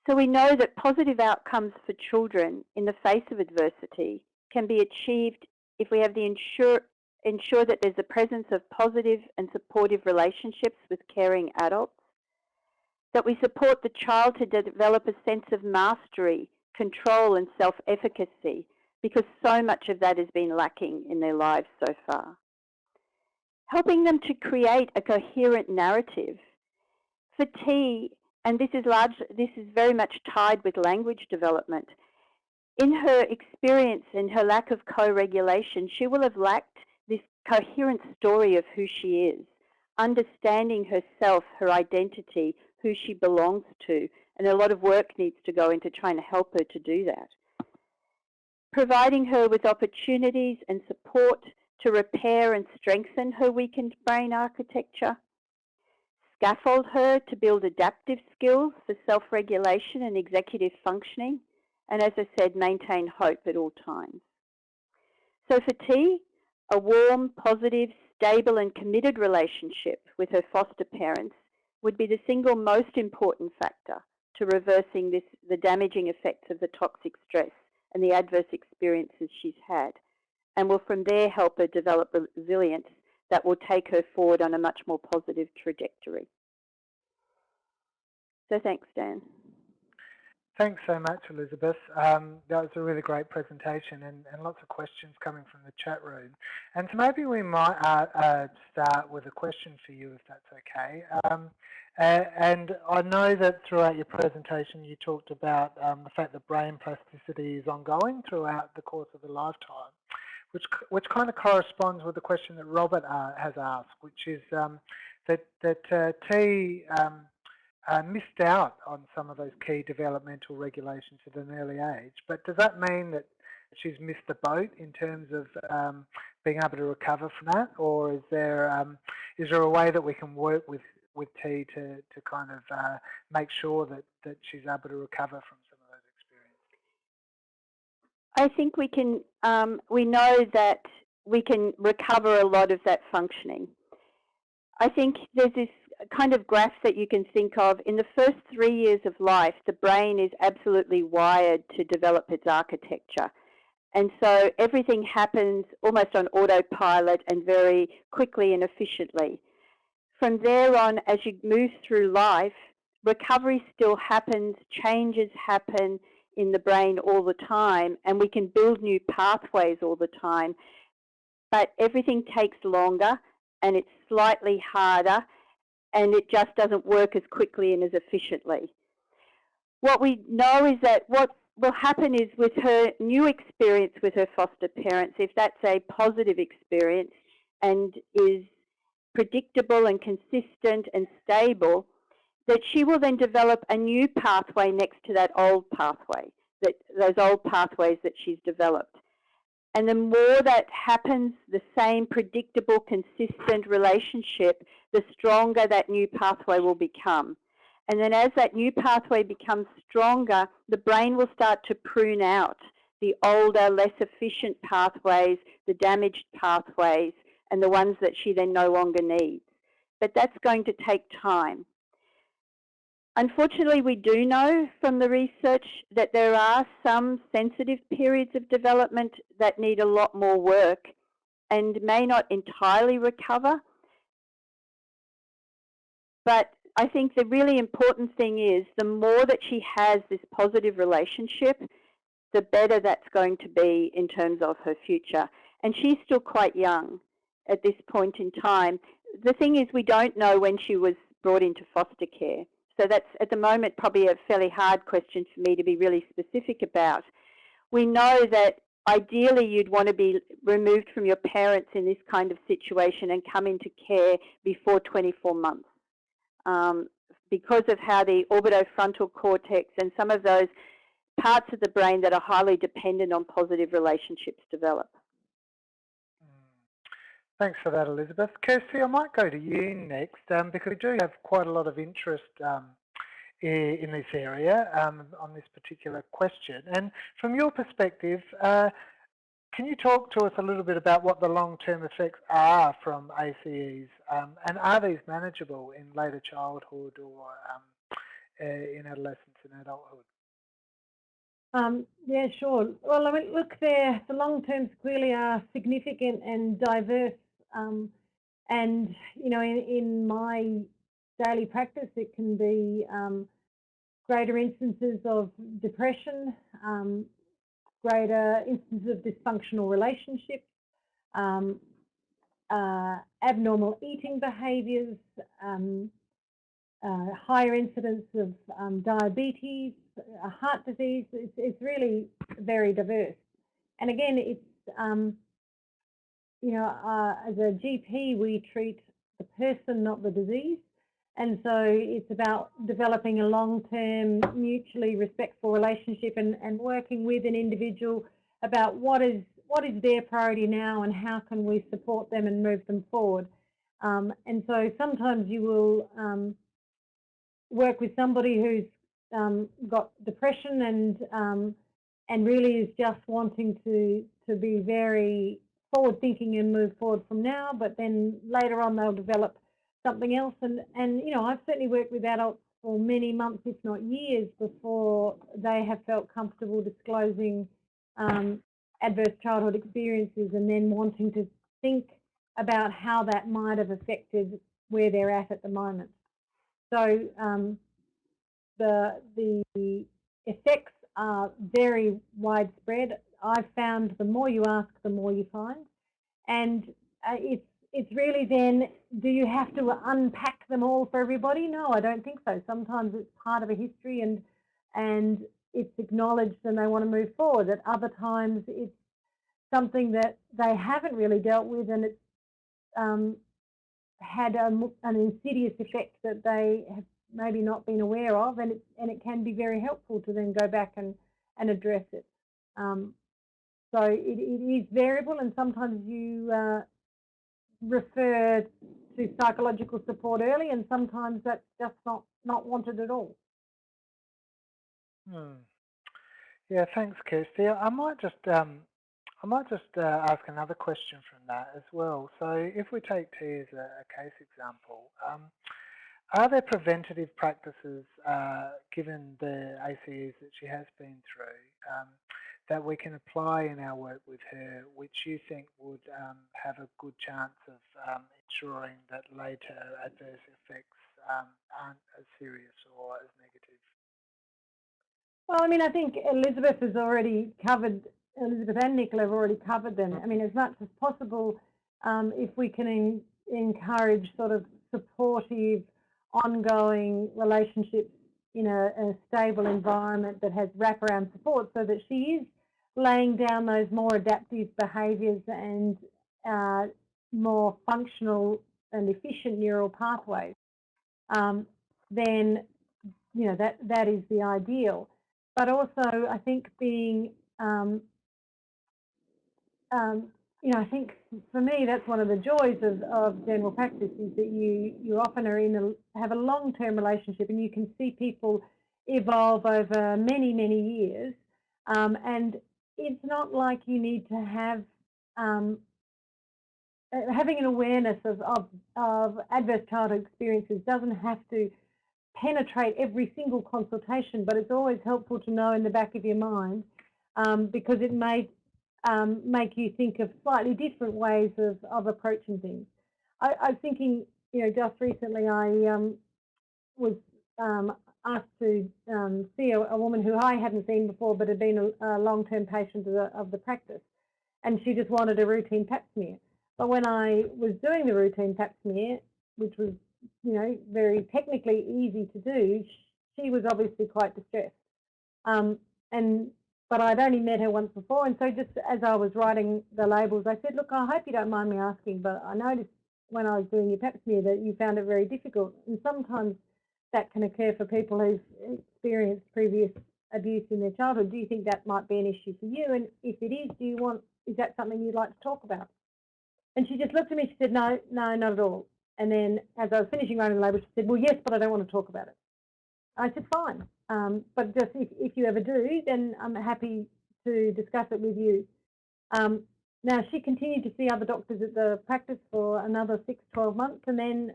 So we know that positive outcomes for children in the face of adversity can be achieved if we have the ensure, ensure that there's a presence of positive and supportive relationships with caring adults, that we support the child to develop a sense of mastery control and self-efficacy because so much of that has been lacking in their lives so far. Helping them to create a coherent narrative. For T, and this is large, this is very much tied with language development. In her experience and her lack of co-regulation, she will have lacked this coherent story of who she is, understanding herself, her identity, who she belongs to, and a lot of work needs to go into trying to help her to do that. Providing her with opportunities and support to repair and strengthen her weakened brain architecture, scaffold her to build adaptive skills for self-regulation and executive functioning, and as I said, maintain hope at all times. So for T, a warm, positive, stable and committed relationship with her foster parents would be the single most important factor to reversing this, the damaging effects of the toxic stress and the adverse experiences she's had, and will from there help her develop resilience that will take her forward on a much more positive trajectory. So thanks, Dan. Thanks so much, Elizabeth. Um, that was a really great presentation and, and, lots of questions coming from the chat room. And so maybe we might uh, uh, start with a question for you, if that's okay. Um, and I know that throughout your presentation you talked about um, the fact that brain plasticity is ongoing throughout the course of a lifetime, which which kind of corresponds with the question that Robert uh, has asked, which is um, that that uh, T um, uh, missed out on some of those key developmental regulations at an early age. But does that mean that she's missed the boat in terms of um, being able to recover from that, or is there um, is there a way that we can work with with T to to kind of uh, make sure that that she's able to recover from some of those experiences? I think we can. Um, we know that we can recover a lot of that functioning. I think there's this kind of graph that you can think of. In the first three years of life, the brain is absolutely wired to develop its architecture. And so everything happens almost on autopilot and very quickly and efficiently. From there on, as you move through life, recovery still happens, changes happen in the brain all the time, and we can build new pathways all the time. But everything takes longer and it's slightly harder and it just doesn't work as quickly and as efficiently. What we know is that what will happen is with her new experience with her foster parents, if that's a positive experience and is predictable and consistent and stable, that she will then develop a new pathway next to that old pathway, that those old pathways that she's developed. And the more that happens, the same predictable, consistent relationship, the stronger that new pathway will become. And then as that new pathway becomes stronger, the brain will start to prune out the older, less efficient pathways, the damaged pathways, and the ones that she then no longer needs. But that's going to take time. Unfortunately, we do know from the research that there are some sensitive periods of development that need a lot more work and may not entirely recover. But I think the really important thing is the more that she has this positive relationship, the better that's going to be in terms of her future. And she's still quite young at this point in time. The thing is we don't know when she was brought into foster care. So that's at the moment probably a fairly hard question for me to be really specific about. We know that ideally you'd want to be removed from your parents in this kind of situation and come into care before 24 months. Um, because of how the orbitofrontal cortex and some of those parts of the brain that are highly dependent on positive relationships develop. Thanks for that, Elizabeth. Kirsty, I might go to you next um, because we do have quite a lot of interest um, in this area um, on this particular question. And from your perspective, uh, can you talk to us a little bit about what the long-term effects are from ACEs um, and are these manageable in later childhood or um, uh, in adolescence and adulthood? Um, yeah, sure. Well, I mean, look, there the long terms clearly are significant and diverse um, and, you know, in, in, my daily practice, it can be um, greater instances of depression, um, greater instances of dysfunctional relationships, um, uh, abnormal eating behaviours, um, uh, higher incidence of um, diabetes, heart disease. It's, it's, really very diverse. And again, it's, you know, uh, as a GP, we treat the person, not the disease. And so it's about developing a long-term, mutually respectful relationship and, and working with an individual about what is what is their priority now and how can we support them and move them forward. Um, and so sometimes you will um, work with somebody who's um, got depression and um, and really is just wanting to to be very forward thinking and move forward from now, but then later on they'll develop something else. And, and you know, I've certainly worked with adults for many months, if not years, before they have felt comfortable disclosing um, adverse childhood experiences and then wanting to think about how that might have affected where they're at at the moment. So um, the, the effects are very widespread. I've found the more you ask, the more you find. And uh, it's it's really then, do you have to unpack them all for everybody? No, I don't think so. Sometimes it's part of a history and and it's acknowledged and they want to move forward. At other times, it's something that they haven't really dealt with and it's um, had a, an insidious effect that they have maybe not been aware of and it, and it can be very helpful to then go back and, and address it. Um, so it, it is variable and sometimes you uh, refer to psychological support early and sometimes that's just not, not wanted at all. Hmm. Yeah, thanks, Kirsty. I might just um, I might just uh, ask another question from that as well. So if we take T as a, case example, um, are there preventative practices uh, given the ACEs that she has been through um, that we can apply in our work with her, which you think would um, have a good chance of um, ensuring that later adverse effects um, aren't as serious or as negative? Well, I mean, I think Elizabeth has already covered, Elizabeth and Nicola have already covered them. I mean, as much as possible, um, if we can encourage sort of supportive, ongoing relationships in a, a, stable environment that has wraparound support so that she is laying down those more adaptive behaviours and uh, more functional and efficient neural pathways, um, then you know that that is the ideal. But also, I think being um, um, you know, I think for me that's one of the joys of, of general practice is that you you often are in a have a long term relationship and you can see people evolve over many many years, um, and it's not like you need to have um, uh, having an awareness of, of, of adverse childhood experiences doesn't have to penetrate every single consultation, but it's always helpful to know in the back of your mind um, because it may um, make you think of slightly different ways of, of approaching things. I, was thinking, you know, just recently I um, was um, asked to um, see a, a, woman who I hadn't seen before but had been a, a long-term patient of the, of the, practice and she just wanted a routine pap smear. But when I was doing the routine pap smear, which was, you know, very technically easy to do, she was obviously quite distressed. Um, and but I'd only met her once before and so just as I was writing the labels I said, look, I hope you don't mind me asking, but I noticed when I was doing your pap smear that you found it very difficult and sometimes that can occur for people who've experienced previous abuse in their childhood. Do you think that might be an issue for you? And if it is, do you want, is that something you'd like to talk about? And she just looked at me, she said, no, no, not at all. And then as I was finishing writing the label, she said, well, yes, but I don't want to talk about it. I said, fine. Um, but just if, if you ever do, then I'm happy to discuss it with you. Um, now, she continued to see other doctors at the practice for another six, 12 months and then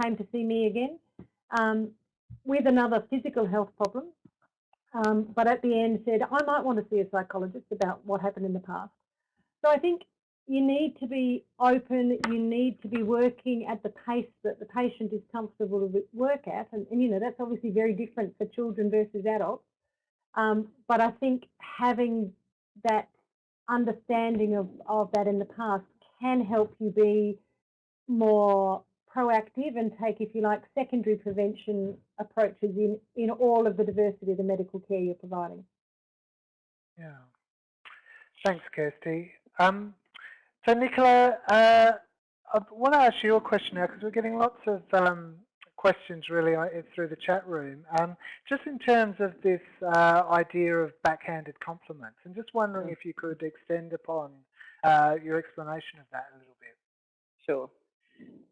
came to see me again um, with another physical health problem, um, but at the end said, I might want to see a psychologist about what happened in the past. So I think, you need to be open, you need to be working at the pace that the patient is comfortable to work at. And, and you know, that's obviously very different for children versus adults. Um, but I think having that understanding of, of that in the past can help you be more proactive and take, if you like, secondary prevention approaches in, in all of the diversity of the medical care you're providing. Yeah. Thanks, Kirsty. Um, so, Nicola, uh, I want to ask you a question now because we're getting lots of um, questions really uh, through the chat room. Um, just in terms of this uh, idea of backhanded compliments, and just wondering mm. if you could extend upon uh, your explanation of that a little bit. Sure.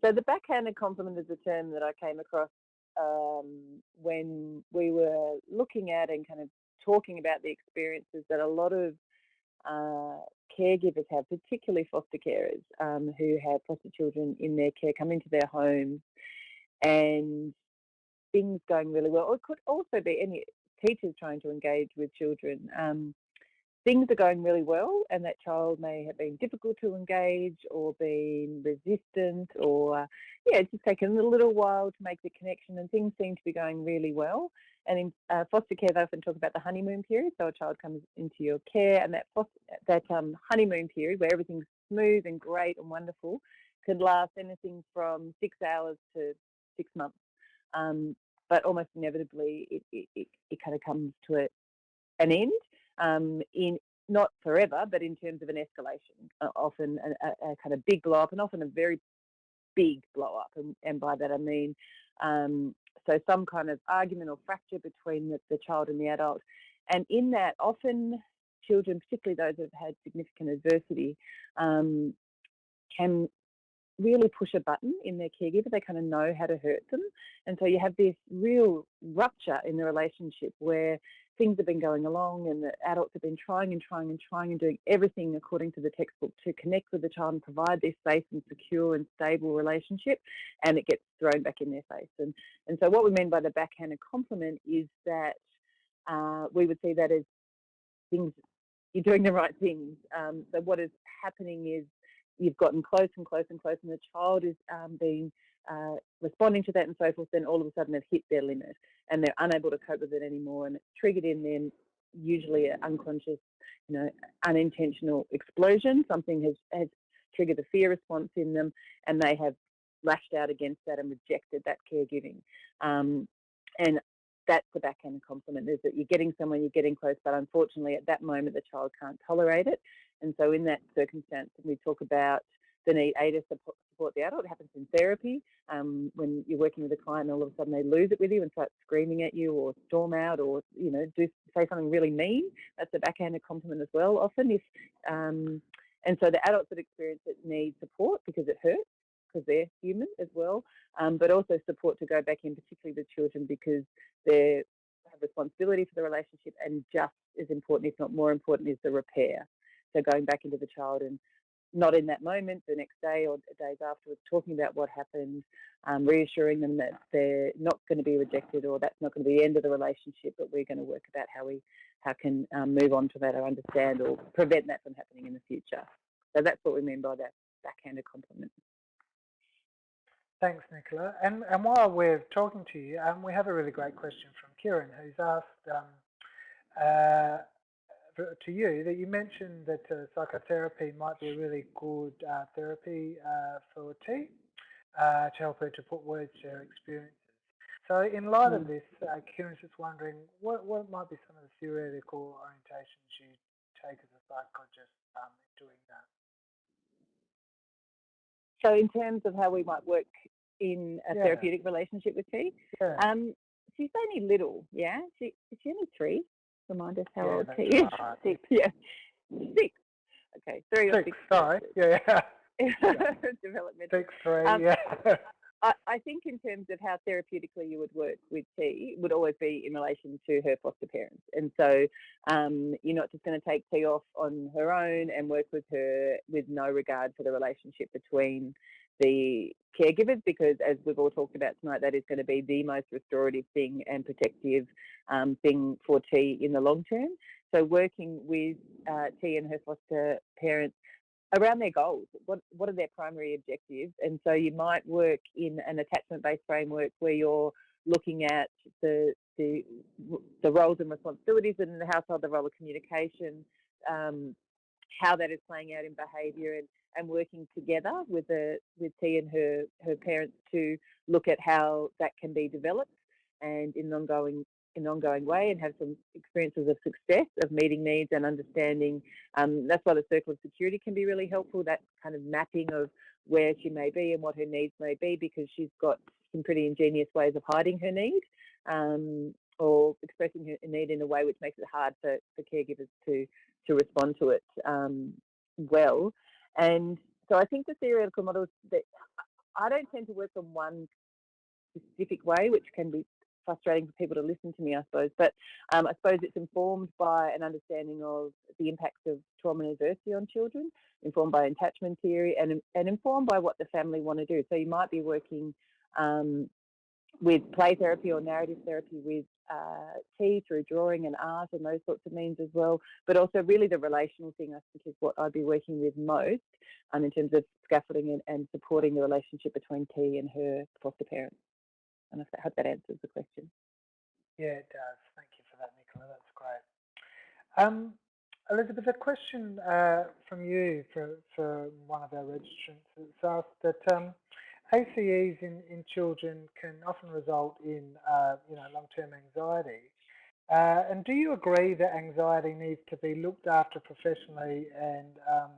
So the backhanded compliment is a term that I came across um, when we were looking at and kind of talking about the experiences that a lot of uh, caregivers have, particularly foster carers um, who have foster children in their care come into their homes and things going really well. Or it could also be any teachers trying to engage with children. Um, things are going really well and that child may have been difficult to engage or been resistant or yeah it's just taken a little while to make the connection and things seem to be going really well. And in uh, foster care they often talk about the honeymoon period so a child comes into your care and that foster, that um, honeymoon period where everything's smooth and great and wonderful could last anything from six hours to six months. Um, but almost inevitably it, it, it, it kind of comes to a, an end um, in not forever, but in terms of an escalation, uh, often a, a, a, kind of big blow up, and often a very big blow up. And, and by that I mean, um, so some kind of argument or fracture between the, the child and the adult. And in that, often children, particularly those that have had significant adversity, um, can really push a button in their caregiver. They kind of know how to hurt them. And so you have this real rupture in the relationship where things have been going along and the adults have been trying and trying and trying and doing everything according to the textbook to connect with the child and provide this safe and secure and stable relationship and it gets thrown back in their face. And, and so what we mean by the backhanded compliment is that uh, we would see that as things, you're doing the right things. Um, what is happening is you've gotten close and close and close and the child is um, being uh, responding to that and so forth, then all of a sudden they've hit their limit and they're unable to cope with it anymore and it's triggered in them usually an unconscious, you know, unintentional explosion. Something has, has triggered a fear response in them and they have lashed out against that and rejected that caregiving. Um, and that's the backhand compliment is that you're getting someone, you're getting close, but unfortunately at that moment the child can't tolerate it. And so in that circumstance, we talk about the need A to support, the adult. It happens in therapy um, when you're working with a client and all of a sudden they lose it with you and start screaming at you or storm out or, you know, do say something really mean. That's a backhanded compliment as well often. If um, And so the adults that experience it need support because it hurts because they're human as well, um, but also support to go back in, particularly the children because they have responsibility for the relationship and just as important, if not more important, is the repair. So going back into the child and not in that moment, the next day or days afterwards, talking about what happened, um, reassuring them that they're not going to be rejected or that's not going to be the end of the relationship, but we're going to work about how we how can um, move on to that or understand or prevent that from happening in the future. So that's what we mean by that backhanded compliment. Thanks, Nicola. And, and while we're talking to you, um, we have a really great question from Kieran, who's asked um, uh, to you that you mentioned that uh, psychotherapy might be a really good uh, therapy uh, for T uh, to help her to put words to her experiences. So in light mm. of hmm. this, uh, Kieran's just wondering what, what might be some of the theoretical orientations you take as a psychologist um, in doing that? So in terms of how we might work in a yeah. therapeutic relationship with T, yeah. um, she's only little, yeah? She, is she only three? Remind us how yeah, old he is. Right. Six, yeah. Six. Okay, three six, or six. Sorry, *laughs* yeah. yeah. *laughs* Developmental. Six, three, um, yeah. I, I think in terms of how therapeutically you would work with T would always be in relation to her foster parents. And so um, you're not just going to take T off on her own and work with her with no regard for the relationship between the caregivers because as we've all talked about tonight, that is going to be the most restorative thing and protective um, thing for T in the long term. So working with uh, T and her foster parents around their goals. What what are their primary objectives? And so you might work in an attachment-based framework where you're looking at the the the roles and responsibilities in the household, the role of communication, um, how that is playing out in behaviour, and and working together with the with T and her her parents to look at how that can be developed and in an ongoing in ongoing way and have some experiences of success of meeting needs and understanding. Um, that's why the circle of security can be really helpful. That kind of mapping of where she may be and what her needs may be because she's got some pretty ingenious ways of hiding her need um, or expressing her need in a way which makes it hard for, for caregivers to to respond to it um, well. And so I think the theoretical models that I don't tend to work on one specific way, which can be frustrating for people to listen to me, I suppose. But um, I suppose it's informed by an understanding of the impacts of trauma and adversity on children, informed by attachment theory, and, and informed by what the family want to do. So you might be working um, with play therapy or narrative therapy with uh, T through drawing and art and those sorts of means as well. But also really the relational thing I think is what I'd be working with most um, in terms of scaffolding and, and supporting the relationship between T and her foster parents. And I hope that answers the question. Yeah, it does. Thank you for that, Nicola. That's great. Um, Elizabeth, a question uh, from you for, for one of our registrants. It's asked that um, ACEs in, in children can often result in uh, you know long-term anxiety. Uh, and do you agree that anxiety needs to be looked after professionally and um,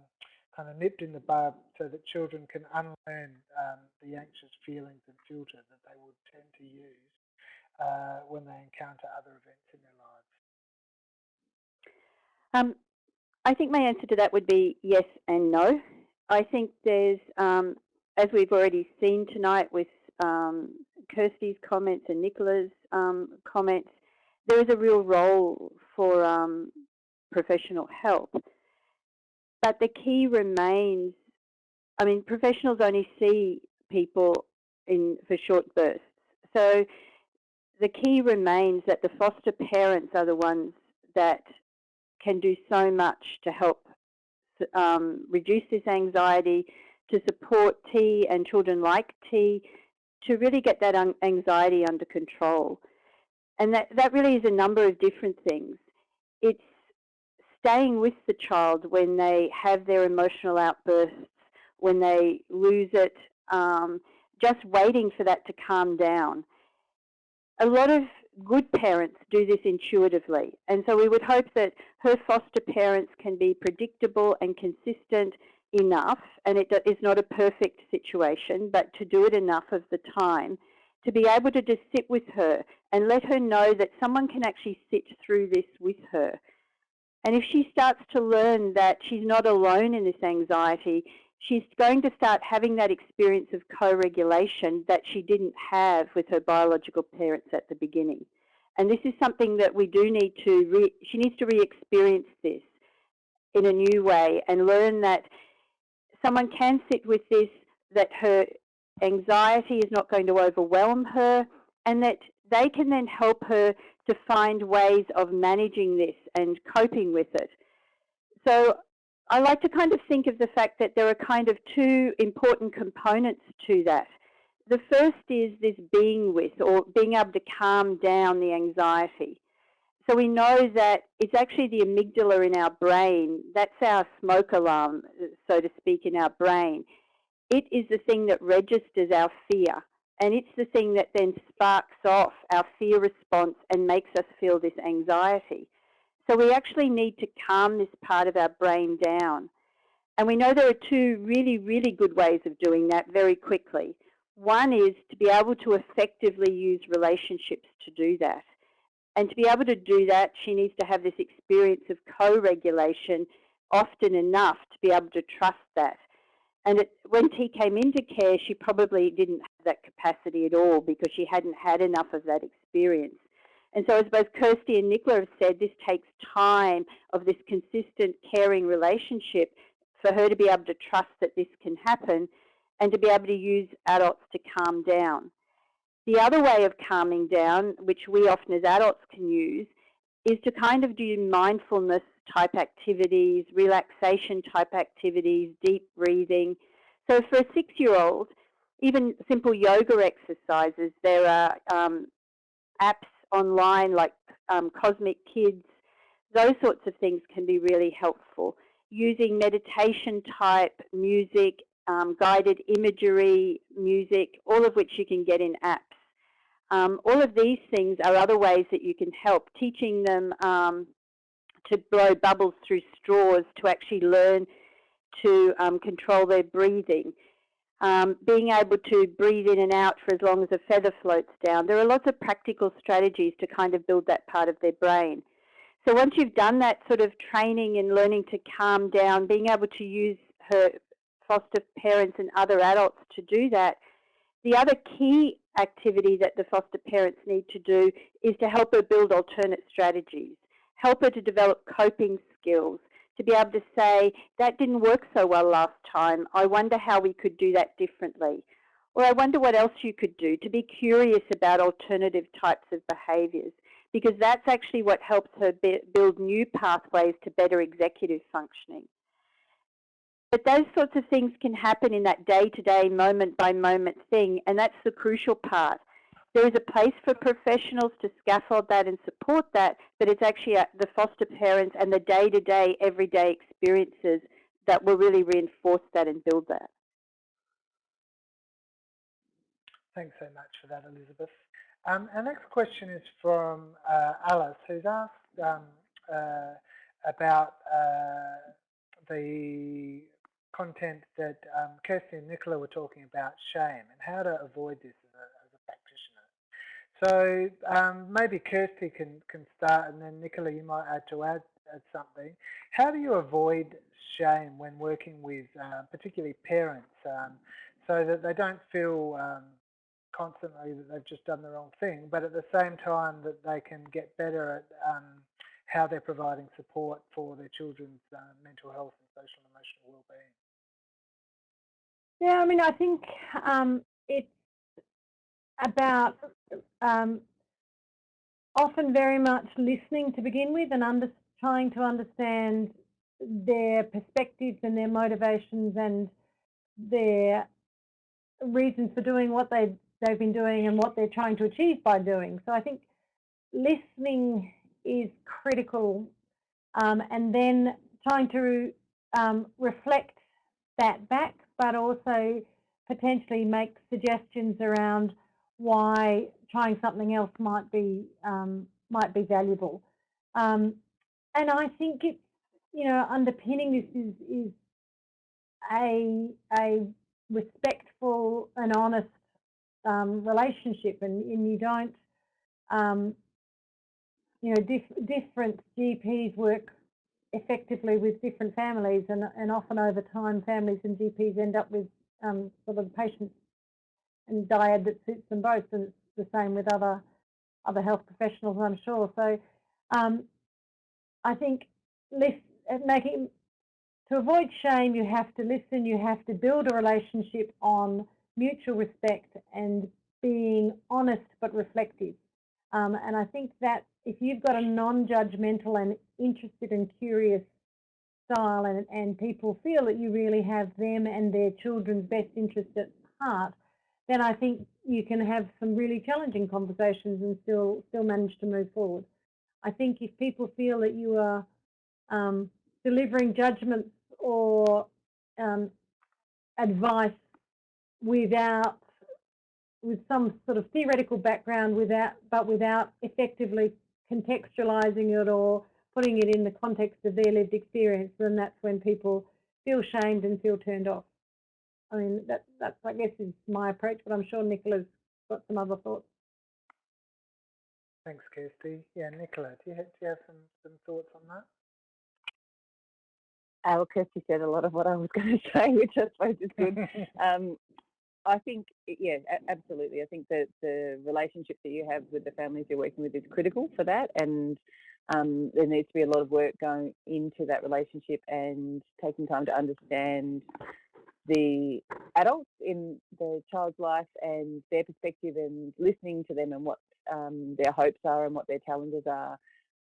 kind of nipped in the bud so that children can unlearn um, the anxious feelings and filter that they would tend to use uh, when they encounter other events in their lives? Um, I think my answer to that would be yes and no. I think there's, um, as we've already seen tonight with um, Kirsty's comments and Nicola's um, comments, there is a real role for um, professional help. But the key remains, I mean, professionals only see people in for short bursts. So the key remains that the foster parents are the ones that can do so much to help um, reduce this anxiety, to support T and children like T, to really get that anxiety under control. And that, that really is a number of different things. It's staying with the child when they have their emotional outbursts, when they lose it, um, just waiting for that to calm down. A lot of good parents do this intuitively, and so we would hope that her foster parents can be predictable and consistent enough, and it is not a perfect situation, but to do it enough of the time to be able to just sit with her and let her know that someone can actually sit through this with her and if she starts to learn that she's not alone in this anxiety, she's going to start having that experience of co-regulation that she didn't have with her biological parents at the beginning. And this is something that we do need to, she needs to re-experience this in a new way and learn that someone can sit with this, that her anxiety is not going to overwhelm her, and that they can then help her to find ways of managing this and coping with it. So I like to kind of think of the fact that there are kind of two important components to that. The first is this being with or being able to calm down the anxiety. So we know that it's actually the amygdala in our brain, that's our smoke alarm, so to speak, in our brain. It is the thing that registers our fear. And it's the thing that then sparks off our fear response and makes us feel this anxiety. So we actually need to calm this part of our brain down. And we know there are two really, really good ways of doing that very quickly. One is to be able to effectively use relationships to do that. And to be able to do that, she needs to have this experience of co-regulation often enough to be able to trust that. And it, when T came into care, she probably didn't have that capacity at all because she hadn't had enough of that experience. And so as both Kirsty and Nicola have said, this takes time of this consistent caring relationship for her to be able to trust that this can happen and to be able to use adults to calm down. The other way of calming down, which we often as adults can use, is to kind of do mindfulness type activities, relaxation type activities, deep breathing. So for a six-year-old, even simple yoga exercises, there are um, apps online like um, Cosmic Kids, those sorts of things can be really helpful. Using meditation type music, um, guided imagery, music, all of which you can get in apps. Um, all of these things are other ways that you can help. Teaching them um, to blow bubbles through straws to actually learn to um, control their breathing. Um, being able to breathe in and out for as long as a feather floats down. There are lots of practical strategies to kind of build that part of their brain. So once you've done that sort of training and learning to calm down, being able to use her foster parents and other adults to do that, the other key activity that the foster parents need to do is to help her build alternate strategies, help her to develop coping skills, to be able to say, that didn't work so well last time, I wonder how we could do that differently. Or I wonder what else you could do, to be curious about alternative types of behaviours, because that's actually what helps her build new pathways to better executive functioning. But those sorts of things can happen in that day-to-day, moment-by-moment thing, and that's the crucial part. There is a place for professionals to scaffold that and support that, but it's actually the foster parents and the day-to-day, everyday experiences that will really reinforce that and build that. Thanks so much for that, Elizabeth. Um, our next question is from uh, Alice, who's asked um, uh, about uh, the content that um, Kirsty and Nicola were talking about, shame, and how to avoid this as a, as a practitioner. So um, maybe Kirsty can, can start and then Nicola you might add to add, add something. How do you avoid shame when working with uh, particularly parents um, so that they don't feel um, constantly that they've just done the wrong thing, but at the same time that they can get better at um, how they're providing support for their children's uh, mental health and social and emotional well-being. Yeah, I mean, I think um, it's about um, often very much listening to begin with and under, trying to understand their perspectives and their motivations and their reasons for doing what they they've been doing and what they're trying to achieve by doing. So I think listening is critical um, and then trying to um, reflect that back but also potentially make suggestions around why trying something else might be um, might be valuable. Um, and I think it's you know underpinning this is is a a respectful and honest um, relationship, and, and you don't um, you know dif different GPs work effectively with different families and, and often over time families and GPs end up with um, sort of patients and dyad that suits them both and it's the same with other other health professionals I'm sure. So um, I think making to avoid shame you have to listen, you have to build a relationship on mutual respect and being honest but reflective. Um, and I think that if you've got a non-judgmental and interested and curious style and, and people feel that you really have them and their children's best interest at heart, then I think you can have some really challenging conversations and still still manage to move forward. I think if people feel that you are um, delivering judgments or um, advice without with some sort of theoretical background without but without effectively contextualizing it or putting it in the context of their lived experience then that's when people feel shamed and feel turned off. I mean that that's I guess is my approach but I'm sure Nicola's got some other thoughts. Thanks Kirsty. Yeah Nicola do you have, do you have some, some thoughts on that? Uh, well, Kirsty said a lot of what I was *laughs* going to say, which I suppose is good. *laughs* um, I think, yeah, absolutely. I think that the relationship that you have with the families you're working with is critical for that. And um, there needs to be a lot of work going into that relationship and taking time to understand the adults in the child's life and their perspective and listening to them and what um, their hopes are and what their challenges are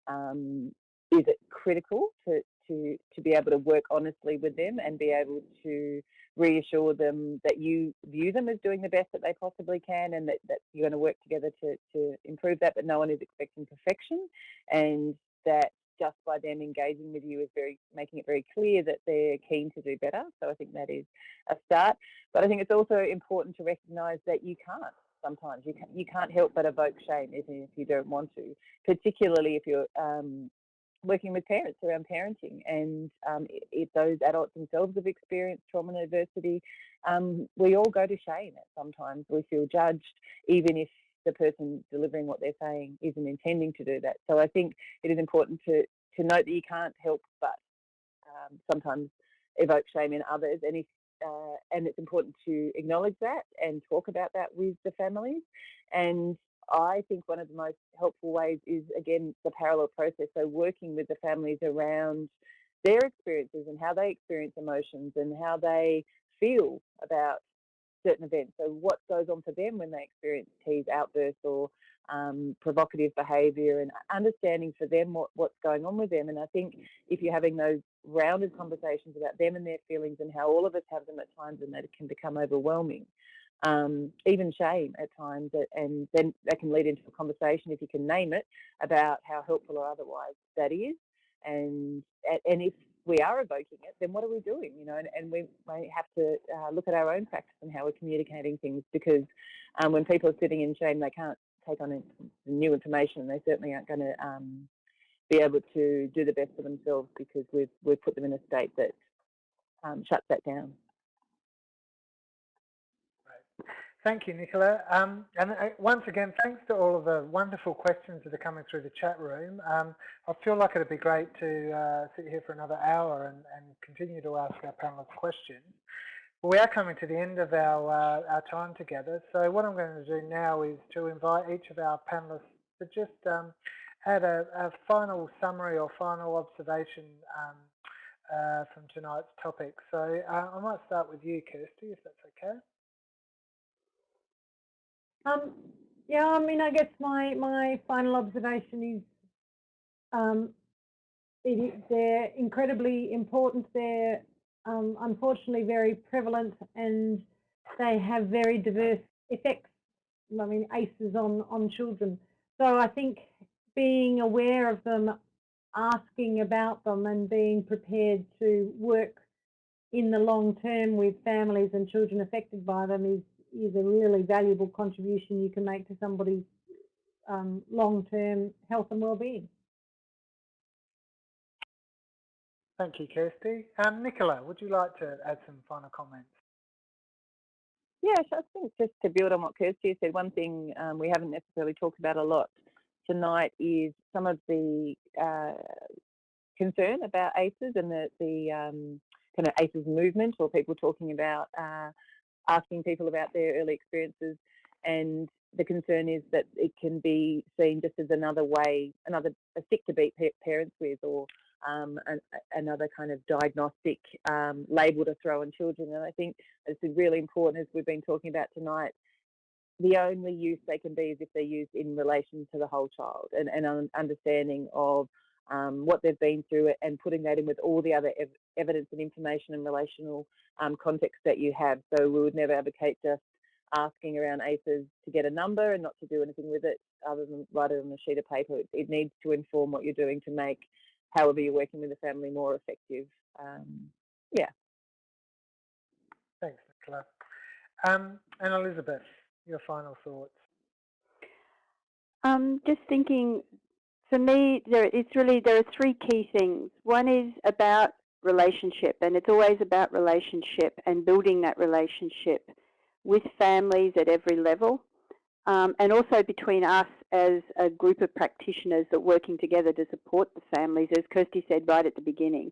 um, is it critical to, to, to be able to work honestly with them and be able to reassure them that you view them as doing the best that they possibly can and that, that you're going to work together to, to improve that, but no one is expecting perfection and that just by them engaging with you is very making it very clear that they're keen to do better. So I think that is a start. But I think it's also important to recognise that you can't sometimes you can't, you can't help but evoke shame even if you don't want to, particularly if you're um, working with parents around parenting and um, if those adults themselves have experienced trauma and adversity, um, we all go to shame at sometimes. We feel judged even if the person delivering what they're saying isn't intending to do that. So I think it is important to, to note that you can't help but um, sometimes evoke shame in others and if uh, and it's important to acknowledge that and talk about that with the families and I think one of the most helpful ways is, again, the parallel process. So working with the families around their experiences and how they experience emotions and how they feel about certain events. So what goes on for them when they experience tease outbursts or um, provocative behaviour and understanding for them what, what's going on with them. And I think if you're having those rounded conversations about them and their feelings and how all of us have them at times and that can become overwhelming, um, even shame at times, and then that can lead into a conversation, if you can name it, about how helpful or otherwise that is. And and if we are evoking it, then what are we doing? You know, and, and we may have to uh, look at our own practice and how we're communicating things because um, when people are sitting in shame, they can't take on new information, and they certainly aren't going to um, be able to do the best for themselves because we've we've put them in a state that um, shuts that down. Thank you, Nicola. Um, and uh, once again, thanks to all of the wonderful questions that are coming through the chat room. Um, I feel like it'd be great to uh, sit here for another hour and, and, continue to ask our panelists questions. We are coming to the end of our, uh, our time together. So what I'm going to do now is to invite each of our panelists to just um, add a, a, final summary or final observation um, uh, from tonight's topic. So uh, I might start with you, Kirsty, if that's okay. Um, yeah, I mean, I guess my, my final observation is um, it, they're incredibly important. They're um, unfortunately very prevalent and they have very diverse effects. I mean, ACEs on, on children. So I think being aware of them, asking about them and being prepared to work in the long term with families and children affected by them is is a really valuable contribution you can make to somebody's um, long-term health and well-being. Thank you, Kirsty. Um, Nicola, would you like to add some final comments? Yes, I think just to build on what Kirsty said, one thing um, we haven't necessarily talked about a lot tonight is some of the uh, concern about ACEs and the, the um, kind of ACEs movement or people talking about uh, asking people about their early experiences and the concern is that it can be seen just as another way, another a stick to beat parents with or um, an, another kind of diagnostic um, label to throw on children. And I think it's really important, as we've been talking about tonight, the only use they can be is if they're used in relation to the whole child and, an understanding of um, what they've been through and putting that in with all the other ev evidence and information and relational um, context that you have. So we would never advocate just asking around ACEs to get a number and not to do anything with it other than write it on a sheet of paper. It, it needs to inform what you're doing to make however you're working with the family more effective. Um, yeah. Thanks, Nicola. Um, and Elizabeth, your final thoughts. Um, just thinking for me, there it's really there are three key things. One is about relationship, and it's always about relationship and building that relationship with families at every level, um, and also between us as a group of practitioners that are working together to support the families, as Kirsty said right at the beginning,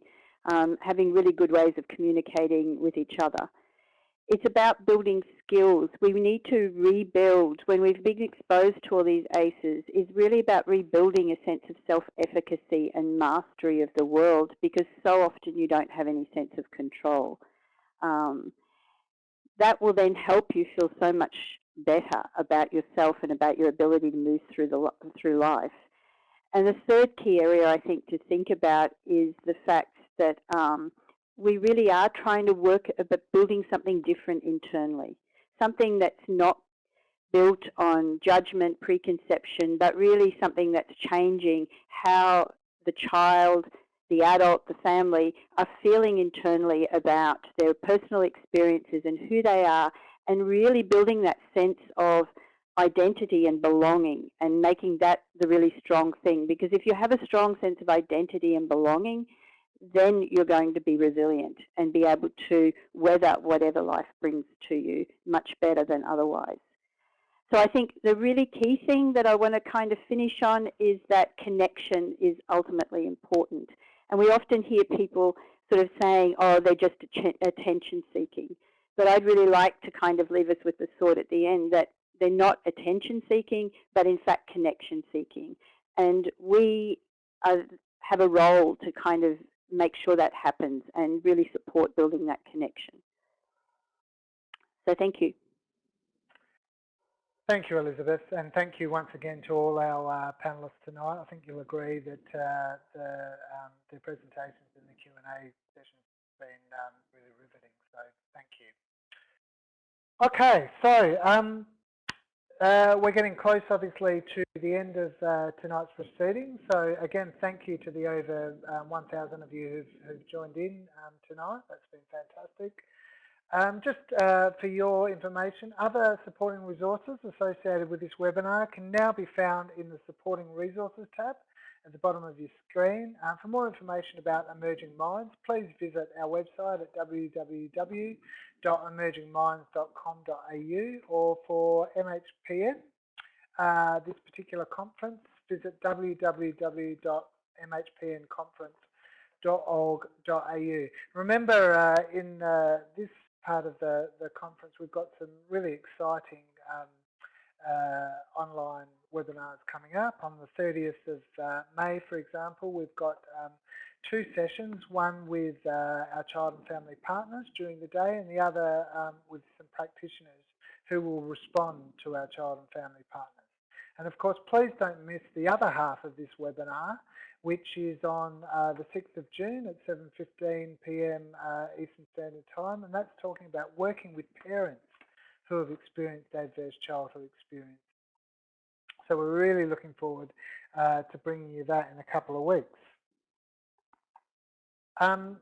um, having really good ways of communicating with each other it's about building skills. We need to rebuild, when we've been exposed to all these ACEs, is really about rebuilding a sense of self-efficacy and mastery of the world because so often you don't have any sense of control. Um, that will then help you feel so much better about yourself and about your ability to move through, the, through life. And the third key area I think to think about is the fact that um, we really are trying to work about building something different internally, something that's not built on judgment, preconception, but really something that's changing how the child, the adult, the family are feeling internally about their personal experiences and who they are, and really building that sense of identity and belonging and making that the really strong thing. Because if you have a strong sense of identity and belonging, then you're going to be resilient and be able to weather whatever life brings to you much better than otherwise. So I think the really key thing that I want to kind of finish on is that connection is ultimately important. And we often hear people sort of saying, oh, they're just attention seeking. But I'd really like to kind of leave us with the thought at the end that they're not attention seeking, but in fact connection seeking. And we are, have a role to kind of make sure that happens and really support building that connection. So thank you. Thank you, Elizabeth, and thank you once again to all our uh, panellists tonight. I think you'll agree that uh, the, um, the, presentations and the Q&A sessions have been um, really riveting, so thank you. Okay, so um, uh, we're getting close, obviously, to the end of uh, tonight's proceedings. So again, thank you to the over um, 1,000 of you who've, who've joined in um, tonight. That's been fantastic. Um, just uh, for your information, other supporting resources associated with this webinar can now be found in the Supporting Resources tab at the bottom of your screen. Uh, for more information about Emerging Minds, please visit our website at www.emergingminds.com.au or for MHPN, uh, this particular conference, visit www.mhpnconference.org.au. Remember, uh, in uh, this part of the, the conference, we've got some really exciting um, uh, online webinars coming up. On the 30th of uh, May, for example, we've got um, two sessions, one with uh, our child and family partners during the day and the other um, with some practitioners who will respond to our child and family partners. And of course, please don't miss the other half of this webinar, which is on uh, the 6th of June at 7.15pm uh, Eastern Standard Time, and that's talking about working with parents who have experienced adverse childhood experience. So we're really looking forward uh, to bringing you that in a couple of weeks. Um,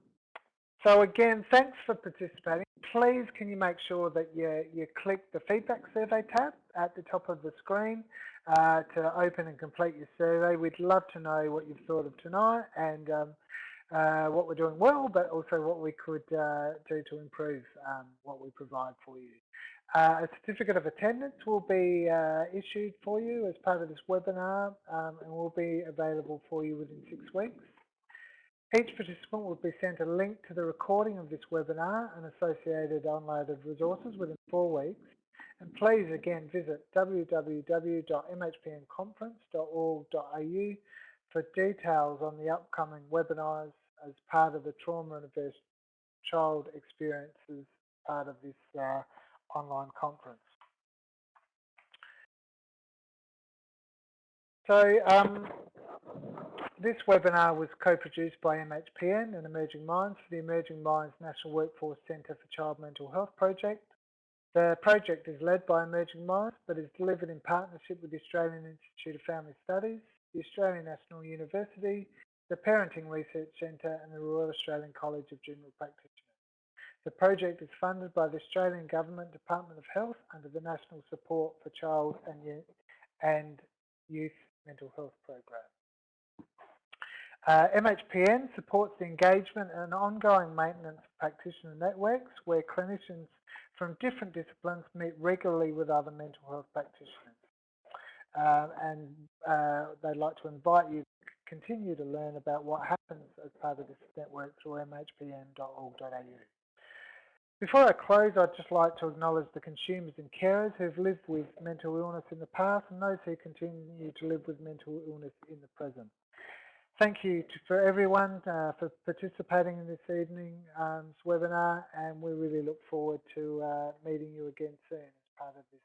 so again, thanks for participating. Please can you make sure that you, you click the feedback survey tab at the top of the screen uh, to open and complete your survey. We'd love to know what you've thought of tonight and um, uh, what we're doing well, but also what we could uh, do to improve um, what we provide for you. Uh, a certificate of attendance will be uh, issued for you as part of this webinar um, and will be available for you within six weeks. Each participant will be sent a link to the recording of this webinar and associated downloaded resources within four weeks. And please again visit www.mhpnconference.org.au for details on the upcoming webinars as part of the Trauma and Adverse Child Experiences part of this uh, online conference. So um, this webinar was co-produced by MHPN and Emerging Minds for the Emerging Minds National Workforce Centre for Child Mental Health project. The project is led by Emerging Minds but is delivered in partnership with the Australian Institute of Family Studies, the Australian National University, the Parenting Research Centre and the Royal Australian College of General Practitioners. The project is funded by the Australian Government Department of Health under the National Support for Child and, Youth Mental Health Program. Uh, MHPN supports the engagement and ongoing maintenance of practitioner networks where clinicians from different disciplines meet regularly with other mental health practitioners. Uh, and uh, they'd like to invite you to continue to learn about what happens as part of this network through mhpn.org.au. Before I close, I'd just like to acknowledge the consumers and carers who've lived with mental illness in the past and those who continue to live with mental illness in the present. Thank you to, for everyone uh, for participating in this evening's um, webinar and we really look forward to uh, meeting you again soon as part of this